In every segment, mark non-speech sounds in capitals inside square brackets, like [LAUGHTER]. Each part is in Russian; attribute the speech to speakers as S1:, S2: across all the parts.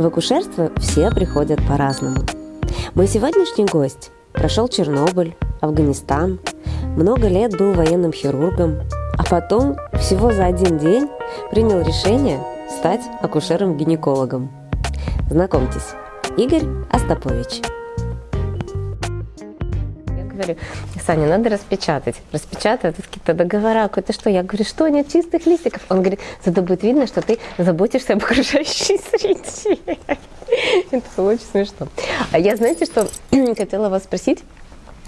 S1: В акушерство все приходят по-разному. Мой сегодняшний гость прошел Чернобыль, Афганистан, много лет был военным хирургом, а потом всего за один день принял решение стать акушером-гинекологом. Знакомьтесь, Игорь Остапович Саня, надо распечатать. Распечатать какие-то договора, какое-то что? Я говорю, что нет чистых листиков? Он говорит, зато будет видно, что ты заботишься об окружающей среде. [LAUGHS] Это было очень смешно. А я, знаете, что [CLEARS THROAT] хотела вас спросить?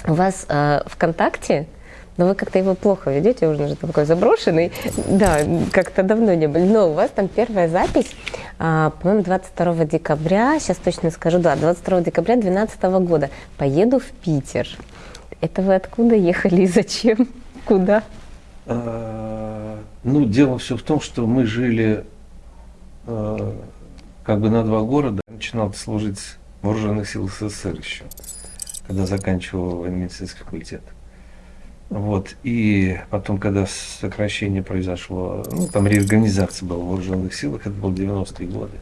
S1: У вас э, ВКонтакте, но вы как-то его плохо ведете, уже же такой заброшенный. Да, как-то давно не были. Но у вас там первая запись, а, по-моему, 22 декабря, сейчас точно скажу, да, 22 декабря 2012 года. Поеду в Питер. Это вы откуда ехали и зачем? [LAUGHS] Куда?
S2: А, ну, дело все в том, что мы жили а, как бы на два города. Начинал служить в вооруженных силах СССР еще, когда заканчивал военно-медицинский факультет. Вот. И потом, когда сокращение произошло, ну, там реорганизация была в вооруженных силах, это было 90-е годы.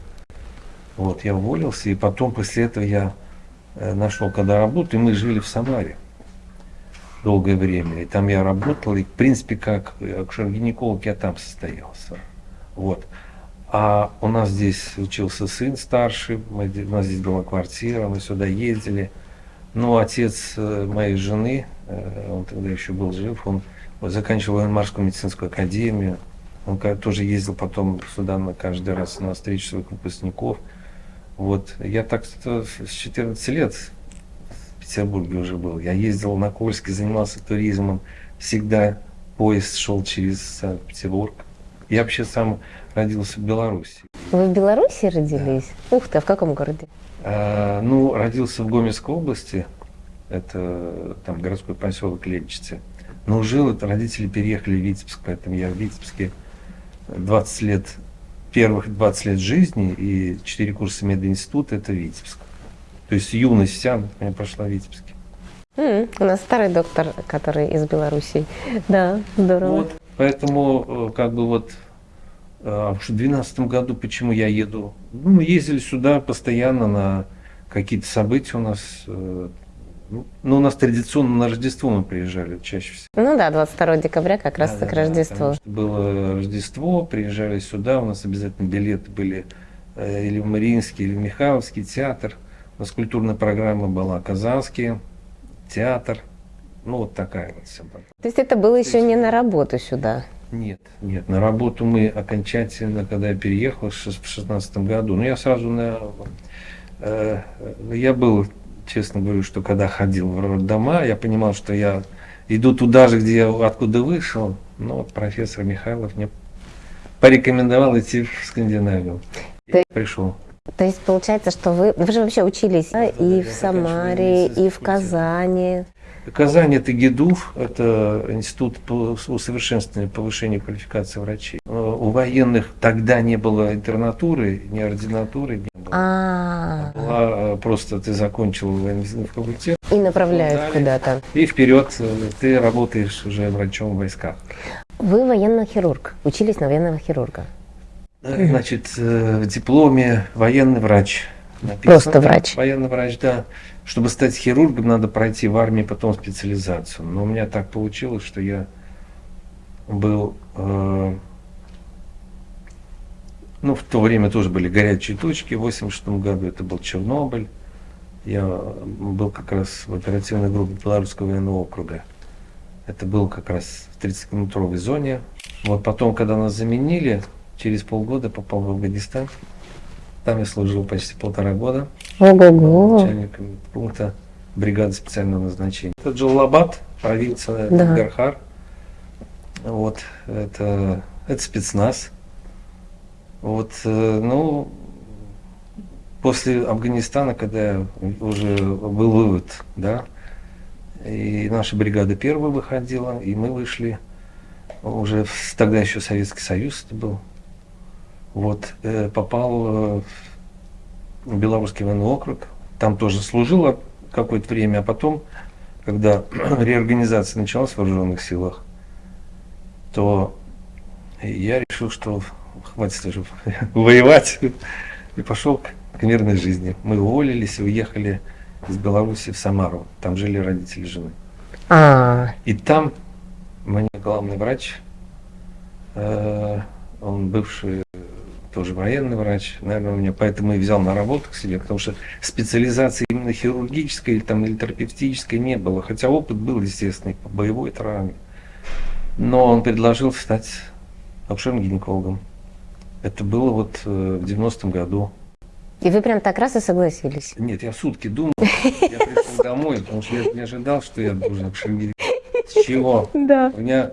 S2: Вот, я уволился, и потом после этого я э, нашел когда работу, и мы жили в Самаре долгое время. И там я работал, и в принципе как акушер-гинеколог я там состоялся. Вот. А у нас здесь учился сын старший, мы, у нас здесь была квартира, мы сюда ездили. Ну, отец э, моей жены, э, он тогда еще был жив, он заканчивал военно-морскую медицинскую академию. Он тоже ездил потом сюда на каждый раз на встречу своих выпускников. Вот. Я так с 14 лет Петербурге уже был. Я ездил на Кольске, занимался туризмом. Всегда поезд шел через Санкт-Петербург. Я вообще сам родился в Беларуси.
S1: Вы в Беларуси родились? Да. Ух ты, а в каком городе?
S2: А, ну, родился в Гомельской области. Это там городской поселок Лебчицы. Но жил, это родители переехали в Витебск, поэтому я в Витебске 20 лет, первых 20 лет жизни и 4 курса мединститута, это Витебск. То есть юность вся у меня прошла в Витебске.
S1: Mm, у нас старый доктор, который из Беларуси. Да, здорово.
S2: Вот, поэтому э, как бы вот а в 2012 году почему я еду? Ну, мы ездили сюда постоянно на какие-то события у нас. Э, ну, ну, у нас традиционно на Рождество мы приезжали чаще всего.
S1: Ну да, 22 декабря как раз да, к да, Рождеству.
S2: Да, было Рождество, приезжали сюда, у нас обязательно билеты были э, или в Мариинский, или в Михайловский театр. У нас культурная программа была Казанский театр. Ну, вот такая вот вся.
S1: То есть это было еще не на работу сюда?
S2: Нет, нет, на работу мы окончательно, когда я переехал в 2016 году, ну я сразу на... Э, я был, честно говорю, что когда ходил в роддома, я понимал, что я иду туда же, где я откуда вышел, но вот профессор Михайлов мне порекомендовал идти в Скандинавию. Я пришел.
S1: То есть получается, что вы, вы же вообще учились да, и да, в Самаре, и в Казани.
S2: Казань – это ГИДУФ, это институт по усовершенствованию повышения квалификации врачей. Э, у военных тогда не было интернатуры, ни ординатуры не было. А, -а, -а. Была, э, просто ты закончил военно факультет.
S1: И направляют куда-то.
S2: И вперед э, ты работаешь уже врачом в войсках.
S1: Вы военный хирург, учились на военного хирурга.
S2: Значит, в дипломе военный врач.
S1: Написано, Просто врач.
S2: Военный врач, да. Чтобы стать хирургом, надо пройти в армии потом специализацию. Но у меня так получилось, что я был... Э, ну, в то время тоже были горячие точки. В 86 году это был Чернобыль. Я был как раз в оперативной группе Белорусского военного округа. Это был как раз в 30-километровой зоне. Вот потом, когда нас заменили, через полгода попал в Афганистан. Там я служил почти полтора года.
S1: Ого-го.
S2: Начальником пункта бригады специального назначения. Это Джалабад, провинция да. Гархар. Вот, это, это спецназ. Вот, э, ну, после Афганистана, когда уже был вывод, да, и наша бригада первая выходила, и мы вышли, уже тогда еще Советский Союз это был, вот, э, попал э, в Белорусский военный округ, там тоже служила какое-то время, а потом, когда [CLEARS THROAT] реорганизация началась в вооруженных силах, то я решил, что хватит уже [LAUGHS] воевать, и пошел к к мирной жизни. Мы уволились и уехали из Беларуси в Самару. Там жили родители жены.
S1: А,
S2: И там мне главный врач, э, он бывший тоже военный врач, наверное, меня поэтому и взял на работу к себе, потому что специализации именно хирургической или, там, или терапевтической не было, хотя опыт был, естественно, и по боевой травме. Но он предложил стать акушерным гинекологом. Это было вот э, в 90-м году.
S1: и вы прям так раз и согласились.
S2: Нет, я сутки думал, я пришел домой, потому что я не ожидал, что я должен гинекологом. С чего? [LAUGHS]
S1: Да.
S2: У меня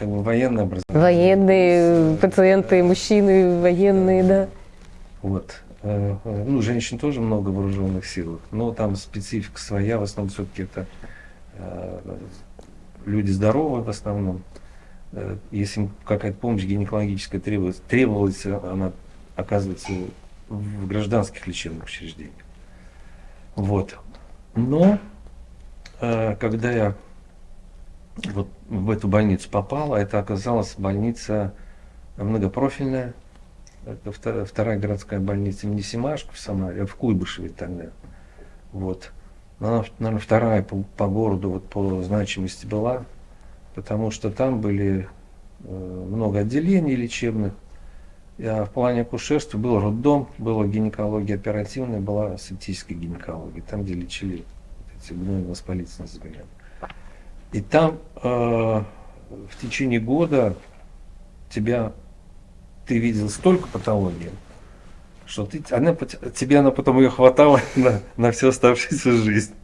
S2: как бы военное образование.
S1: Военные пациенты, мужчины военные, да.
S2: Вот. Э, э, Ну, женщин тоже много в вооруженных силах, но там специфика своя, в основном все-таки это э, люди здоровые в основном. Если им какая-то помощь гинекологическая требовалась, требовалась, она оказывается в гражданских лечебных учреждениях. Вот. Но когда я вот в эту больницу попал, это оказалась больница многопрофильная, это вторая, вторая городская больница имени Семашко в Самаре, в Куйбышеве тогда. Вот. Она, наверное, вторая по, по городу вот по значимости была, потому что там были э, много отделений лечебных. А в плане акушерства был роддом, была гинекология оперативная, была септическая гинекология, там, где лечили вот эти гнойно-воспалительные заболевания. И там э, в течение года тебя ты видел столько патологий, что ты, она, тебе она потом ее хватало [LAUGHS] на, на всю оставшуюся жизнь.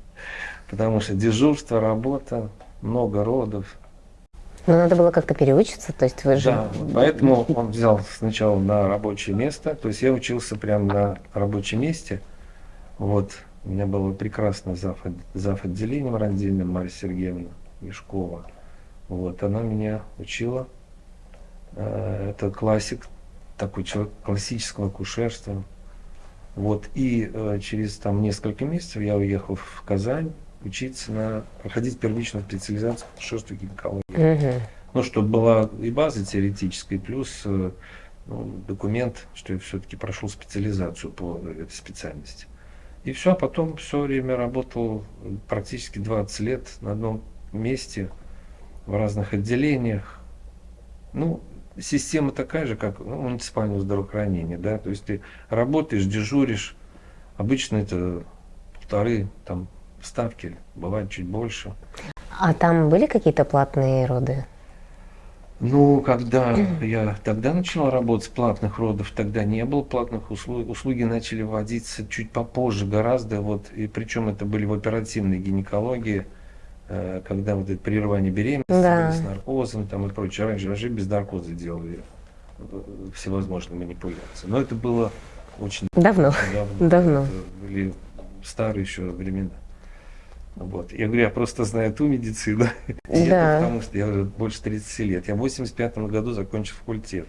S2: Потому что дежурство, работа, много родов.
S1: Но надо было как-то переучиться, то есть вы же...
S2: Да, поэтому он взял сначала на рабочее место. То есть я учился прямо на рабочем месте. Вот. У меня было прекрасно зав, зав отделением родильным Марья Сергеевна Мешкова. Вот. Она меня учила. Э, Это классик, такой человек классического акушерства. Вот. И э, через там несколько месяцев я уехал в Казань учиться на проходить первичную специализацию по акушерству и гинекологии.
S1: Мгм.
S2: Ну, чтобы была и база теоретическая, плюс э, ну, документ, что я все-таки прошел специализацию по этой специальности. И все, а потом все время работал практически 20 лет на одном месте, в разных отделениях. Ну, система такая же, как ну, муниципальное здравоохранение, да, то есть ты работаешь, дежуришь, обычно это полторы там ставки, бывает чуть больше.
S1: А там были какие-то платные роды?
S2: Ну, когда я тогда начал работать, платных родов тогда не было, платных услуг, услуги начали вводиться чуть попозже гораздо, вот, и причем это были в оперативной гинекологии, когда вот это прерывание беременности
S1: Да.
S2: с наркозом там и прочее. Раньше вообще без наркоза делали э, всевозможные манипуляции. Но это было очень
S1: Давно.
S2: давно.
S1: Давно.
S2: Это были старые еще времена. Вот. Я говорю, я просто знаю ту медицину, [LAUGHS]
S1: Да.
S2: потому что я уже больше 30 лет. Я в 85 году закончил факультет.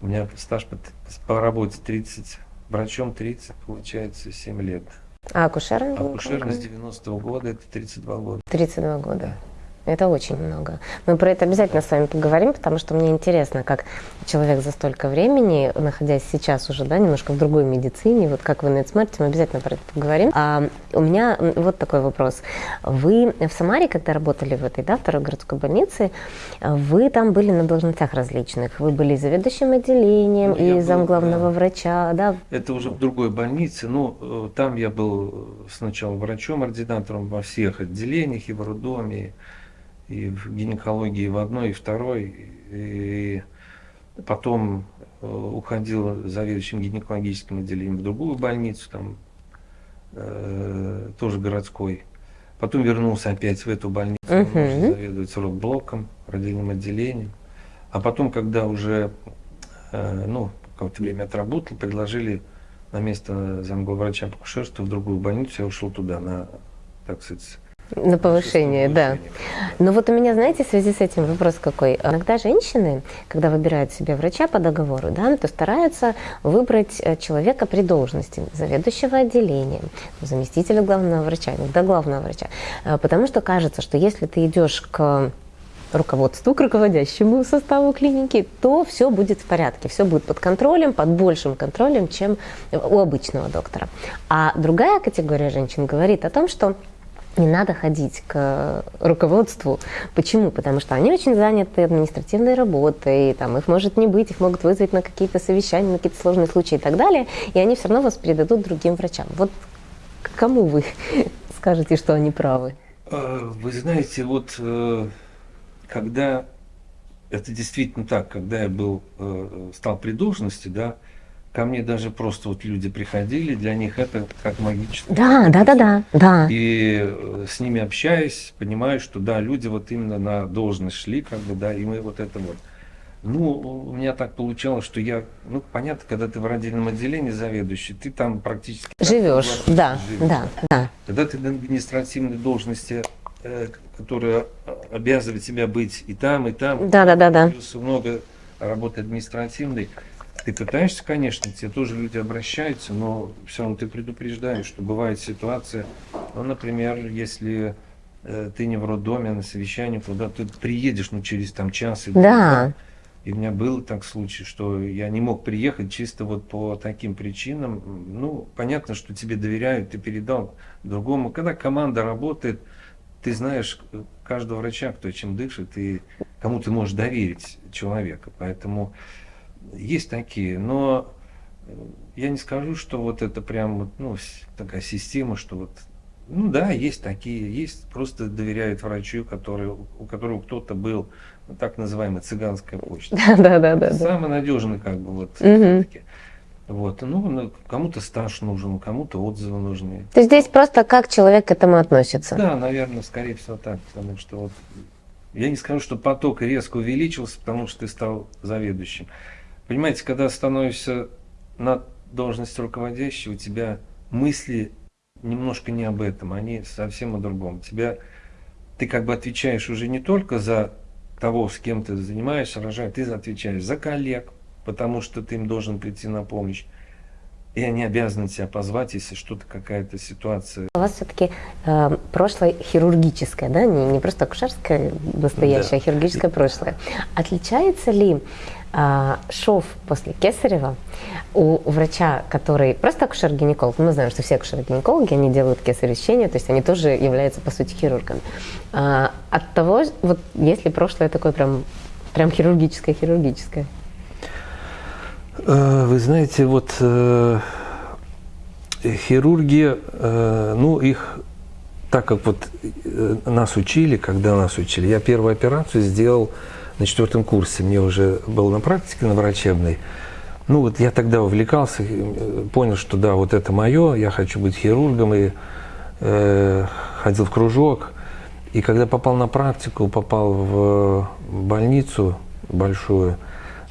S2: У меня стаж по, по работе 30, врачом 30, получается 7 лет.
S1: А акушером?
S2: А акушером с 90 года это 32 года.
S1: 32 года. Это очень много. Мы про это обязательно с вами поговорим, потому что мне интересно, как человек за столько времени, находясь сейчас уже, да, немножко в другой медицине, вот как вы на это смотрите, мы обязательно про это поговорим. А у меня вот такой вопрос. Вы в Самаре, когда работали в этой, да, второй городской больнице, вы там были на должностях различных. Вы были заведующим отделением,
S2: Ну,
S1: и замглавного
S2: да.
S1: врача, да?
S2: Это уже в другой больнице. Ну, э, там я был сначала врачом, ординатором во всех отделениях, и в роддоме, и в гинекологии в одной, и второй. И потом э, уходил заведующим гинекологическим отделением в другую больницу, там э, тоже городской. Потом вернулся опять в эту больницу,
S1: Мгм.
S2: уже заведовать родблоком, родильным отделением. А потом, когда уже э, ну, какое-то время отработал, предложили на место замглавврача по акушерству в другую больницу, я ушел туда на, так сказать,
S1: На повышение, да. Ну вот у меня, знаете, в связи с этим вопрос какой. Иногда женщины, когда выбирают себе врача по договору, да, то стараются выбрать э, человека при должности заведующего отделением, заместителя главного врача, иногда главного врача. Э, Потому что кажется, что если ты идешь к руководству, к руководящему составу клиники, то все будет в порядке, все будет под контролем, под большим контролем, чем у обычного доктора. А другая категория женщин говорит о том, что не надо ходить к руководству. Почему? Потому что они очень заняты административной работой, там, их может не быть, их могут вызвать на какие-то совещания, на какие-то сложные случаи и так далее, и они все равно вас передадут другим врачам. Вот кому вы [LAUGHS] скажете, что они правы?
S2: А, вы знаете, вот э, когда это действительно так, когда я был, э, стал при должности, да, ко мне даже просто вот люди приходили, для них это как магическое.
S1: Да, да, да, да, да.
S2: И э, с ними общаясь, понимаю, что да, люди вот именно на должность шли, как бы, да, и мы вот это вот. Ну, у меня так получалось, что я, ну, понятно, когда ты в родильном отделении заведующий, ты там практически...
S1: Живешь, да, живешь. да, да.
S2: Когда ты на административной должности, э, которая обязывает тебя быть и там, и там,
S1: да, да, да, да.
S2: плюс много работы административной, ты пытаешься, конечно, тебе тоже люди обращаются, но все равно ты предупреждаешь, что бывает ситуация, ну, например, если э, ты не в роддоме, а на совещании, куда ты приедешь, ну, через там час или
S1: да.
S2: И у меня был так случай, что я не мог приехать чисто вот по таким причинам. Ну, понятно, что тебе доверяют, ты передал другому. Когда команда работает, ты знаешь каждого врача, кто чем дышит, и кому ты можешь доверить человека. Поэтому есть такие, но я не скажу, что вот это прям ну, такая система, что вот ну да, есть такие, есть, просто доверяют врачу, который, у которого кто-то был так называемая цыганская почта. [LAUGHS]
S1: Да, да, да.
S2: Самый надежный, как бы, вот, все-таки. Вот, ну, ну, кому-то стаж нужен, кому-то отзывы нужны.
S1: То есть здесь просто как человек к этому относится?
S2: Да, наверное, скорее всего так, потому что вот я не скажу, что поток резко увеличился, потому что ты стал заведующим. Понимаете, когда становишься на должности руководящего, у тебя мысли немножко не об этом, они совсем о другом. Тебя, ты как бы отвечаешь уже не только за того, с кем ты занимаешься, рожаешь, ты отвечаешь за коллег, потому что ты им должен прийти на помощь. И они обязаны тебя позвать, если что-то, какая-то ситуация.
S1: У вас все-таки э, прошлое хирургическое, да, не, не просто акушерское настоящее, да. а хирургическое прошлое. Отличается ли шов после кесарева у врача, который просто акушер-гинеколог, мы знаем, что все акушеры-гинекологи, они делают кесаревщение, то есть они тоже являются, по сути, хирургами. Э, от того, вот если прошлое такое прям, прям хирургическое-хирургическое.
S2: Э, вы знаете, вот э, хирурги, э, ну их, так как вот нас учили, когда нас учили, я первую операцию сделал на четвертом курсе, мне уже был на практике, на врачебной. Ну вот я тогда увлекался, э, понял, что да, вот это мое, я хочу быть хирургом, и э, ходил в кружок. И когда попал на практику, попал в больницу большую,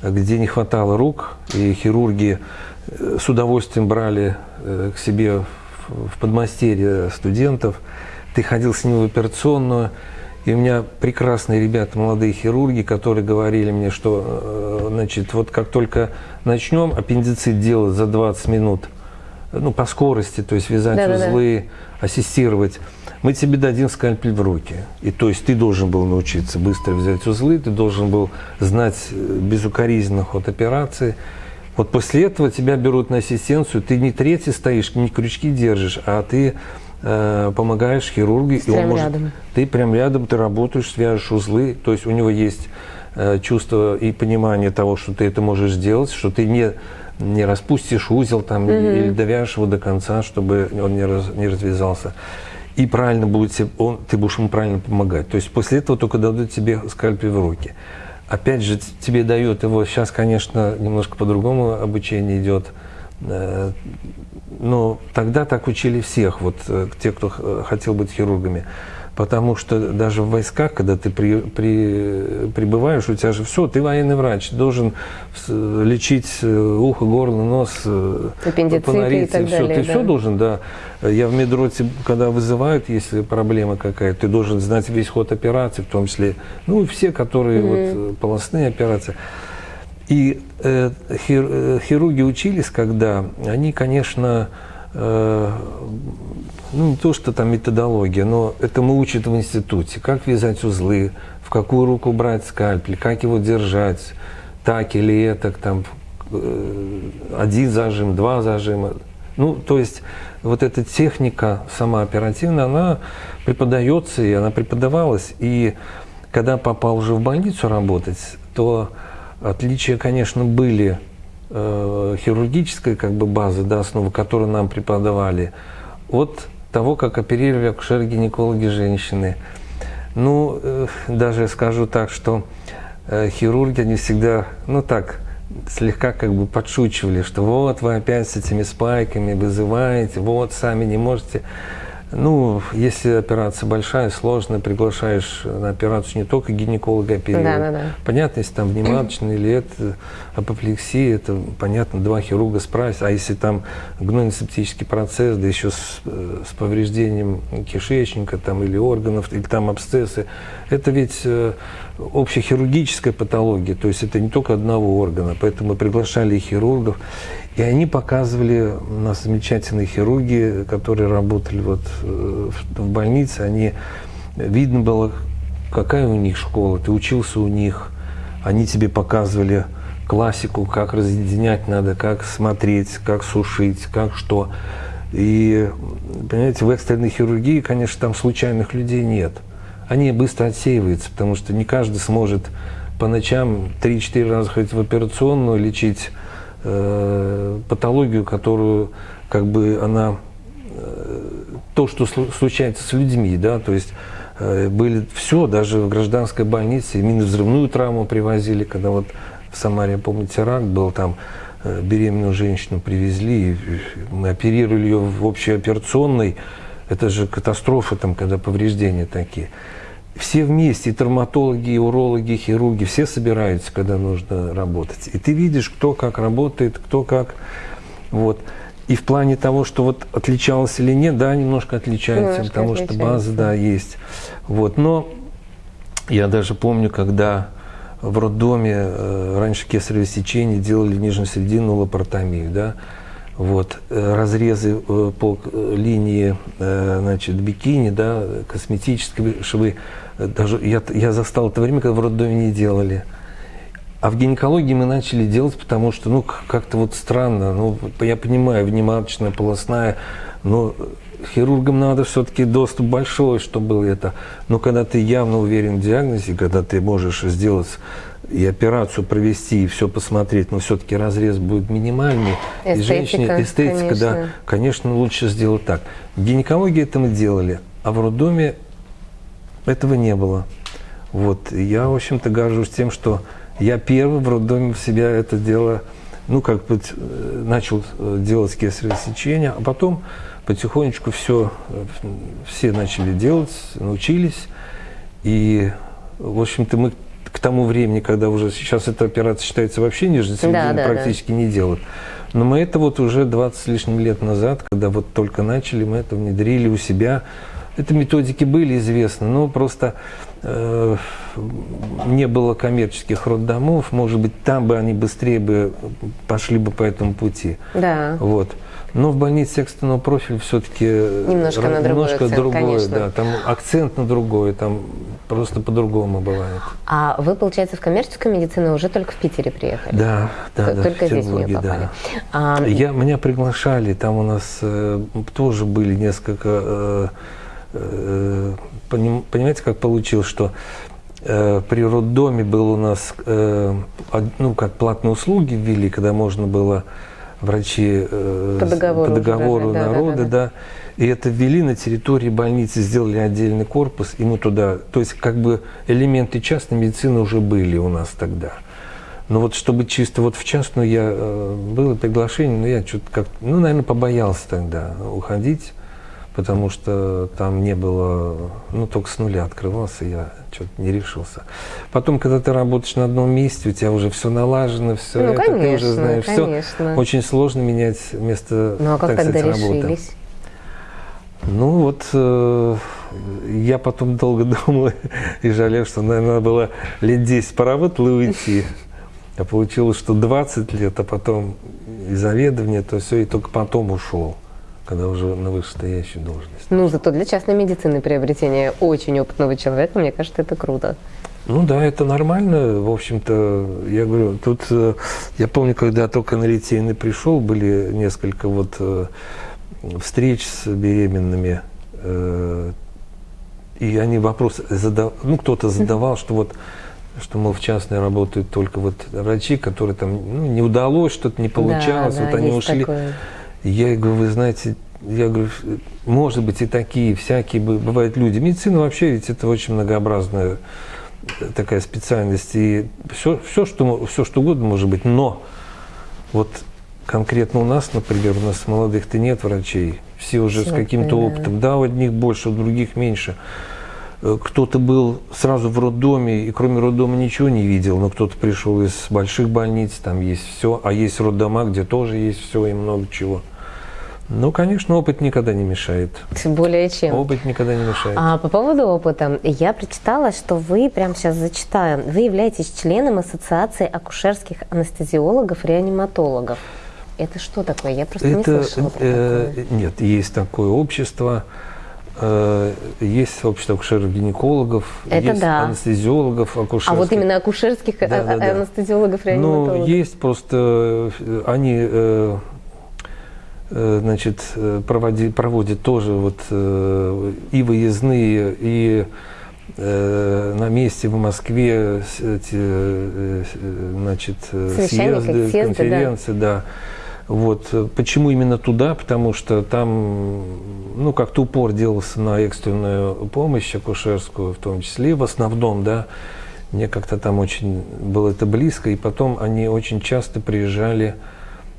S2: где не хватало рук, и хирурги э, с удовольствием брали э, к себе в подмастерье студентов. Ты ходил с ним в операционную, и у меня прекрасные ребята, молодые хирурги, которые говорили мне, что, э, значит, вот как только начнем аппендицит делать за 20 минут, ну, по скорости, то есть вязать да, узлы, да, да. ассистировать, мы тебе дадим скальпель в руки. И то есть ты должен был научиться быстро взять узлы, ты должен был знать э, безукоризненно ход операции. Вот после этого тебя берут на ассистенцию, ты не третий стоишь, не крючки держишь, а ты э, помогаешь хирургу.
S1: И он может, рядом.
S2: Ты прям рядом, ты работаешь, свяжешь узлы, то есть у него есть э, чувство и понимание того, что ты это можешь сделать, что ты не не распустишь узел там угу. или довяжешь его до конца, чтобы он не, раз, не развязался и правильно будет тебе, он, ты будешь ему правильно помогать. То есть после этого только дадут тебе скальпель в руки. Опять же, тебе дают его, сейчас, конечно, немножко по-другому обучение идет, э, но тогда так учили всех, вот э, те, кто хотел быть хирургами. Потому что даже в войсках, когда ты при, при, прибываешь, у тебя же все, ты военный врач, должен лечить э, ухо, горло, нос,
S1: э, Аппендициты и так
S2: все.
S1: Далее,
S2: ты да. все должен, да. Я в медроте, когда вызывают, если проблема какая-то, ты должен знать весь ход операции, в том числе, ну, все, которые mm-hmm. вот, э, полостные операции. И э, хир, хирурги учились, когда они, конечно, э, ну не то, что там методология, но это мы учат в институте, как вязать узлы, в какую руку брать скальпель, как его держать, так или это, там, э, один зажим, два зажима. Ну, то есть вот эта техника сама оперативная, она преподается, и она преподавалась. И когда попал уже в больницу работать, то отличия, конечно, были э, хирургической как бы базы, да, основы, которую нам преподавали, от того, как оперировали акушеры-гинекологи женщины. Ну, э, даже скажу так, что э, хирурги, они всегда, ну так, слегка как бы подшучивали, что вот вы опять с этими спайками вызываете, вот сами не можете. Ну, если операция большая, сложная, приглашаешь на операцию не только гинеколога оперировать.
S1: Да, да, да.
S2: Понятно, если там внематочный или это апоплексия, это понятно, два хирурга справятся. А если там гнойно-септический процесс, да еще с, э, с повреждением кишечника там, или органов, или там абсцессы, это ведь э, общехирургическая патология, то есть это не только одного органа. Поэтому мы приглашали хирургов. И они показывали, у нас замечательные хирурги, которые работали вот э, в больнице, они, видно было, какая у них школа, ты учился у них, они тебе показывали классику, как разъединять надо, как смотреть, как сушить, как что. И, понимаете, в экстренной хирургии, конечно, там случайных людей нет. Они быстро отсеиваются, потому что не каждый сможет по ночам 3-4 раза ходить в операционную, лечить э, патологию, которую как бы она э, то, что случается с людьми, да, то есть э, были все, даже в гражданской больнице, именно взрывную травму привозили, когда вот в Самаре, я помню, теракт был, там э, беременную женщину привезли, мы оперировали ее в общей операционной, это же катастрофа, там, когда повреждения такие все вместе, и травматологи, и урологи, и хирурги, все собираются, когда нужно работать. И ты видишь, кто как работает, кто как. Вот. И в плане того, что вот отличалось или нет, да, немножко отличается, немножко потому отличается. что база, да, есть. Вот. Но я даже помню, когда в роддоме э, раньше кесарево сечение делали нижнесрединную лапаротомию, да, вот, э, разрезы э, по линии значит, бикини, да, косметические швы даже я, я застал это время, когда в роддоме не делали. А в гинекологии мы начали делать, потому что, ну, как-то вот странно. Ну, я понимаю, внематочная, полостная, но хирургам надо все-таки доступ большой, чтобы было это. Но когда ты явно уверен в диагнозе, когда ты можешь сделать и операцию провести, и все посмотреть, но все-таки разрез будет минимальный. Эстетика, и женщине эстетика, конечно. да, конечно, лучше сделать так. В гинекологии это мы делали, а в роддоме этого не было. Вот. Я, в общем-то, горжусь тем, что я первый в роддоме в себя это дело, ну, как бы э, начал э, делать кесарево сечение, а потом потихонечку все, э, все начали делать, научились. И, в общем-то, мы к тому времени, когда уже сейчас эта операция считается вообще нижней серединой, да, да, практически да. не делают. Но мы это вот уже 20 с лишним лет назад, когда вот только начали, мы это внедрили у себя это методики были известны, но просто э, не было коммерческих роддомов, может быть, там бы они быстрее бы пошли бы по этому пути.
S1: Да.
S2: Вот. Но в больнице экстренного профиля все-таки немножко, на немножко акцент, другое, конечно. да, там акцент на другое, там просто по-другому бывает.
S1: А вы, получается, в коммерческую медицину уже только в Питере приехали?
S2: Да, да,
S1: да. Только здесь в нее попали.
S2: Да. А... Я, меня приглашали, там у нас э, тоже были несколько э, Э, понимаете, как получилось, что э, при роддоме был у нас, э, ну, как платные услуги ввели, когда можно было врачи
S1: по договору,
S2: по договору даже, народа, да, да, да. да. И это ввели на территории больницы, сделали отдельный корпус, и мы туда, то есть как бы элементы частной медицины уже были у нас тогда. Но вот чтобы чисто вот в частную я было приглашение, но я что-то как, ну, наверное, побоялся тогда уходить потому что там не было, ну, только с нуля открывался, я что-то не решился. Потом, когда ты работаешь на одном месте, у тебя уже все налажено, все
S1: ну,
S2: это,
S1: конечно,
S2: ты уже знаешь
S1: конечно.
S2: все. Очень сложно менять место,
S1: Ну, а как
S2: так
S1: тогда
S2: сказать,
S1: решились?
S2: работы. Ну вот э, я потом долго [LAUGHS] думал и жалел, что, наверное, надо было лет 10 поработать и уйти. А получилось, что 20 лет, а потом и заведование, то все, и только потом ушел когда уже на вышестоящую должность.
S1: Ну, зато для частной медицины приобретение очень опытного человека, мне кажется, это круто.
S2: Ну да, это нормально. В общем-то, я говорю, тут э, я помню, когда только на Литейный пришел, были несколько вот э, встреч с беременными, э, и они вопрос задав, ну кто-то [LAUGHS] задавал, что вот что, мол, в частной работают только вот врачи, которые там, ну, не удалось, что-то не получалось,
S1: Да,
S2: вот
S1: да,
S2: они ушли.
S1: такое.
S2: Я говорю, вы знаете, я говорю, может быть и такие, всякие бы- бывают люди. Медицина вообще ведь это очень многообразная э, такая специальность. И все, все, что, все, что угодно может быть. Но вот конкретно у нас, например, у нас молодых-то нет врачей. Все уже с
S1: Всё,
S2: каким-то
S1: да.
S2: опытом. Да, у одних больше, у других меньше. Э, Кто-то был сразу в роддоме, и кроме роддома ничего не видел, но кто-то пришел из больших больниц, там есть все, а есть роддома, где тоже есть все и много чего. Ну, конечно, опыт никогда не мешает.
S1: Более чем.
S2: Опыт никогда не мешает.
S1: А по поводу опыта, я прочитала, что вы, прямо сейчас зачитаю, вы являетесь членом Ассоциации акушерских анестезиологов, реаниматологов. Это что такое? Я просто не
S2: Это
S1: слышала про
S2: э,
S1: такое.
S2: нет, есть такое общество, есть общество акушеров-гинекологов, есть
S1: да.
S2: анестезиологов, акушерских.
S1: А вот именно акушерских а-
S2: Да, да,
S1: а-
S2: да.
S1: анестезиологов,
S2: Ну,
S1: реаниматологов.
S2: есть просто, э, они, э, э, значит, э, проводи- проводят тоже вот э, и выездные, и э, на месте в Москве эти, э, э, значит, э, съезды,
S1: съезды, да.
S2: конференции, да. Вот. э, Почему именно туда? Потому что там, ну, как-то упор делался на экстренную помощь акушерскую, в том числе, в основном, да. Мне как-то там очень было это близко, и потом они очень часто приезжали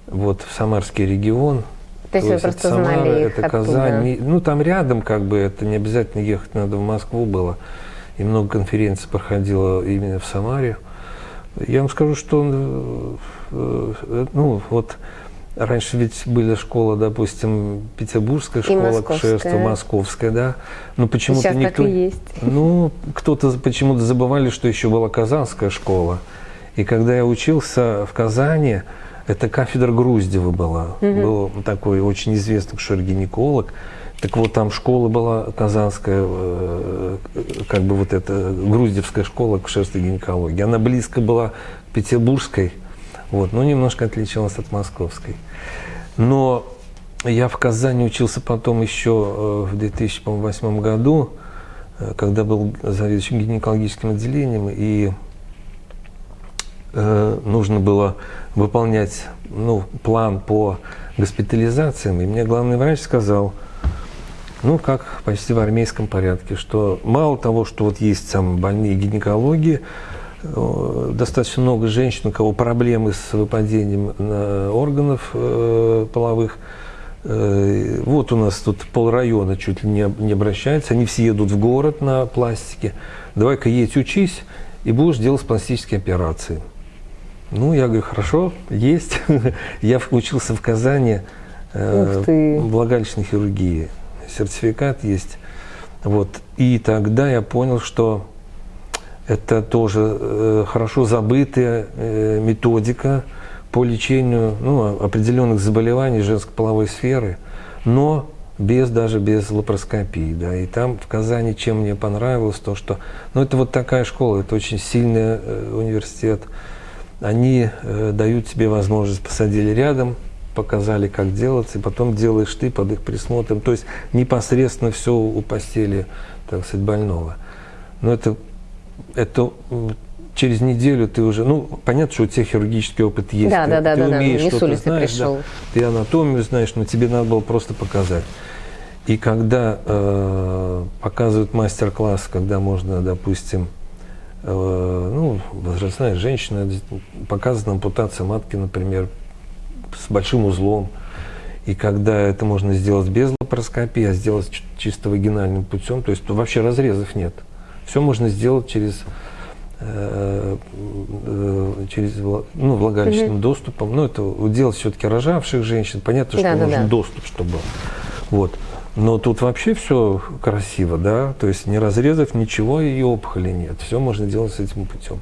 S2: вот в Самарский регион.
S1: То есть вы
S2: это
S1: просто
S2: Самара,
S1: знали их
S2: это
S1: оттуда.
S2: Казань. Ну, там рядом как бы, это не обязательно ехать надо в Москву было. И много конференций проходило именно в Самаре. Я вам скажу, что, э, э, ну, вот раньше ведь была школа, допустим, Петербургская школа акушерства, московская, да. Но почему-то
S1: Сейчас так
S2: никто...
S1: и есть.
S2: Ну, кто-то почему-то забывали, что еще была Казанская школа. И когда я учился в Казани, это кафедра Груздева была. Был такой очень известный акушер-гинеколог. Так вот, там школа была казанская, э, как бы вот эта груздевская школа акушерства и гинекологии. Она близко была к петербургской, вот, но немножко отличалась от московской. Но я в Казани учился потом еще э, в 2008 году, э, когда был заведующим гинекологическим отделением, и э, нужно было выполнять ну, план по госпитализациям. И мне главный врач сказал, ну, как почти в армейском порядке, что мало того, что вот есть там больные гинекологии, достаточно много женщин, у кого проблемы с выпадением на органов э, половых. Э, Вот у нас тут полрайона чуть ли не, не обращается, они все едут в город на пластике. Давай-ка едь учись, и будешь делать пластические операции. Ну, я говорю, хорошо, есть. [LAUGHS] Я учился в Казани э, влагалищной хирургии. Сертификат есть. Вот. И тогда я понял, что это тоже э, хорошо забытая э, методика по лечению ну, определенных заболеваний женской половой сферы, но без даже без лапароскопии. Да. И там в Казани чем мне понравилось, то что ну, это вот такая школа, это очень сильный э, университет. Они дают тебе возможность, посадили рядом, показали, как делать, и потом делаешь ты под их присмотром. То есть непосредственно все у постели, так сказать, больного. Но это, это м, через неделю ты уже, ну, понятно, что у тебя хирургический опыт есть.
S1: Да,
S2: ты,
S1: да, да,
S2: ты
S1: да, да,
S2: умеешь,
S1: не с
S2: что-то
S1: улицы
S2: знаешь,
S1: пришел.
S2: да, ты анатомию знаешь, но тебе надо было просто показать. И когда э, показывают мастер-класс, когда можно, допустим, э, ну, возрастная женщина, показана ампутация матки, например, с большим узлом. И когда это можно сделать без лапароскопии, а сделать чисто вагинальным путем, то есть вообще разрезов нет. Все можно сделать через, э, э, через ну, влагалищным доступом. Ну, это делать все-таки рожавших женщин. Понятно, что
S1: Да, да,
S2: нужен
S1: да.
S2: доступ, чтобы. Вот. Но тут вообще все красиво, да, то есть ни разрезов, ничего и опухоли нет. Все можно делать с этим путем.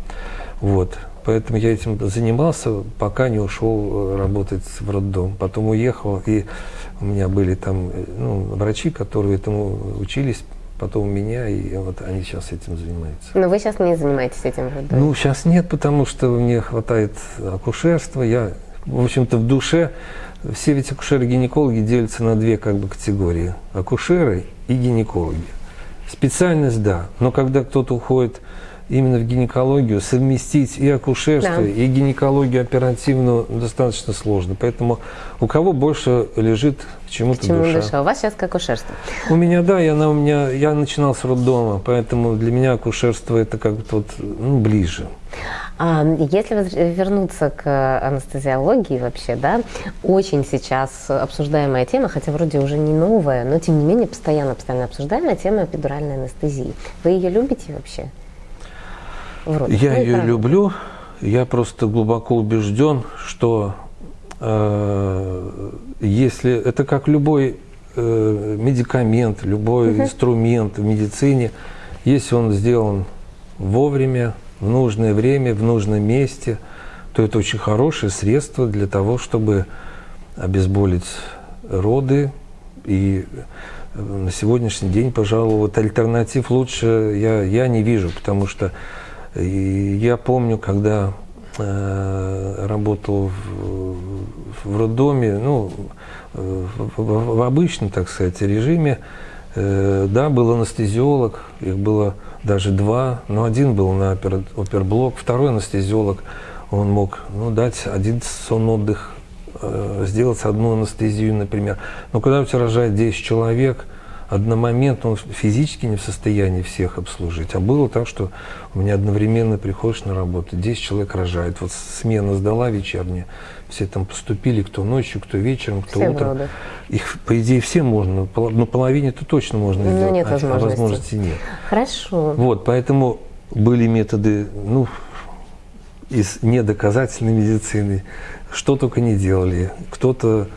S2: Вот. Поэтому я этим занимался, пока не ушел э, работать в роддом. Потом уехал, и у меня были там ну, врачи, которые этому учились потом меня, и вот они сейчас этим занимаются.
S1: Но вы сейчас не занимаетесь этим родом?
S2: Ну, сейчас нет, потому что мне хватает акушерства. Я, в общем-то, в душе, все ведь акушеры-гинекологи делятся на две как бы категории. Акушеры и гинекологи. Специальность, да, но когда кто-то уходит именно в гинекологию, совместить и акушерство,
S1: Да.
S2: и гинекологию оперативную достаточно сложно. Поэтому у кого больше лежит к чему-то
S1: Чему
S2: душа.
S1: душа? У вас сейчас как акушерство.
S2: У меня, да, я, на, у меня, я начинал с роддома, поэтому для меня акушерство это как-то вот, ну, ближе.
S1: А, Если вернуться к анестезиологии вообще, да, очень сейчас обсуждаемая тема, хотя вроде уже не новая, но тем не менее постоянно, постоянно обсуждаемая тема эпидуральной анестезии. Вы ее любите вообще? В родах?
S2: Я
S1: Ну
S2: ее
S1: правда.
S2: люблю, я просто глубоко убежден, что э, если это как любой э, медикамент, любой инструмент в медицине, если он сделан вовремя, в нужное время, в нужном месте, то это очень хорошее средство для того, чтобы обезболить роды. И э, на сегодняшний день, пожалуй, вот альтернатив лучше я, я не вижу, потому что э, я помню, когда э, работал в, в роддоме, ну, в, в- в обычном, так сказать, режиме, э, да, был анестезиолог, их было даже два, но один был на опер- оперблок, второй анестезиолог, он мог ну, дать один сон отдых, э, сделать одну анестезию, например. Но когда у тебя рожает 10 человек, одномоментно он физически не в состоянии всех обслужить. А было так, что у меня одновременно приходишь на работу, 10 человек рожает. Вот смена сдала вечерняя, все там поступили, кто ночью, кто вечером, кто
S1: Все
S2: утром.
S1: родах.
S2: Их, по идее, все можно, поло- ну, половине-то точно можно
S1: Но
S2: сделать,
S1: нет
S2: а- а
S1: возможности.
S2: возможности нет.
S1: Хорошо.
S2: Вот, поэтому были методы, ну, из недоказательной медицины, что только не делали. Кто-то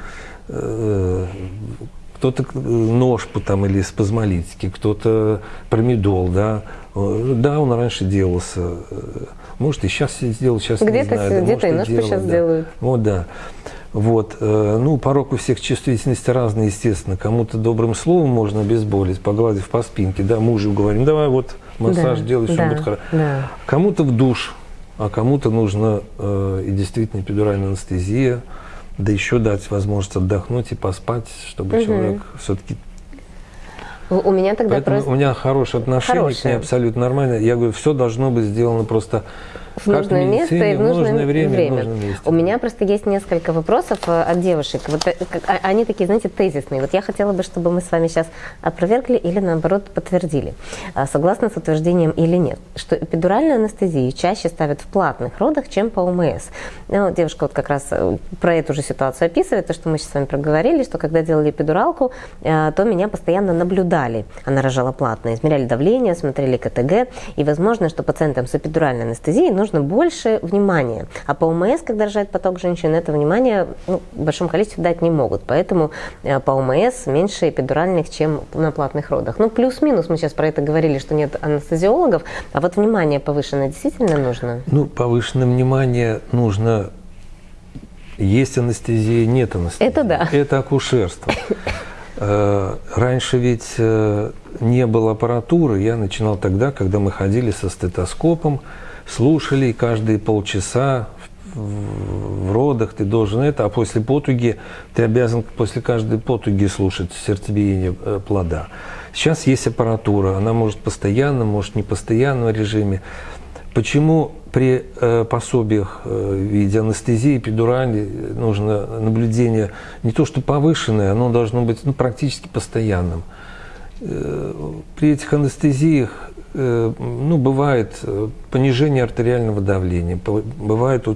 S2: э, кто-то э, ножпу там или спазмолитики, кто-то промедол, да. Э, Да, он раньше делался. Э, Может, и сейчас сделал, сейчас не
S1: Где-то
S2: знаю.
S1: где-то и ножпу щас
S2: да.
S1: делают.
S2: Вот, да. Вот, ну, порог у всех чувствительности разный, естественно. Кому-то добрым словом можно обезболить, погладив по спинке, да, мужу говорим, давай вот массаж
S1: Да,
S2: делай, все
S1: да,
S2: будет хорошо.
S1: да.
S2: Кому-то в душ, а кому-то нужно э, и действительно эпидуральная анестезия, да еще дать возможность отдохнуть и поспать, чтобы
S1: Мгм.
S2: человек все-таки...
S1: У меня тогда
S2: Поэтому
S1: просто
S2: у меня хорошее отношение к
S1: Хорошее.
S2: ней, абсолютно нормально. Я говорю, все должно быть сделано просто
S1: в нужное место и в нужное
S2: время, в нужном месте.
S1: У меня просто есть несколько вопросов э, от девушек. Вот э, а- они такие, знаете, тезисные. Вот я хотела бы, чтобы мы с вами сейчас опровергли или наоборот подтвердили, а, согласно с утверждением или нет, что эпидуральную анестезию чаще ставят в платных родах, чем по ОМС. Ну, девушка вот как раз э, про эту же ситуацию описывает, то, что мы сейчас с вами проговорили, что когда делали эпидуралку, э, то меня постоянно наблюдали. Она рожала платно, измеряли давление, смотрели КТГ, и возможно, что пациентам с эпидуральной анестезией нужно больше внимания. А по ОМС, когда рожает поток женщин, это внимание ну, в большом количестве дать не могут. Поэтому э, по ОМС меньше эпидуральных, чем на платных родах. Ну, плюс-минус, мы сейчас про это говорили, что нет анестезиологов, а вот внимание повышенное действительно нужно.
S2: Ну, повышенное внимание нужно. Есть анестезия, нет анестезии.
S1: Это да.
S2: Это акушерство. Э, Раньше ведь э, не было аппаратуры. Я начинал тогда, когда мы ходили со стетоскопом, слушали и каждые полчаса в родах ты должен это, а после потуги ты обязан после каждой потуги слушать сердцебиение э, плода. Сейчас есть аппаратура, она может постоянно, может не постоянном режиме. Почему при э, пособиях э, виде анестезии, эпидурали нужно наблюдение не то что повышенное, оно должно быть ну, практически постоянным. Э, при этих анестезиях ну, бывает э, понижение артериального давления, бывает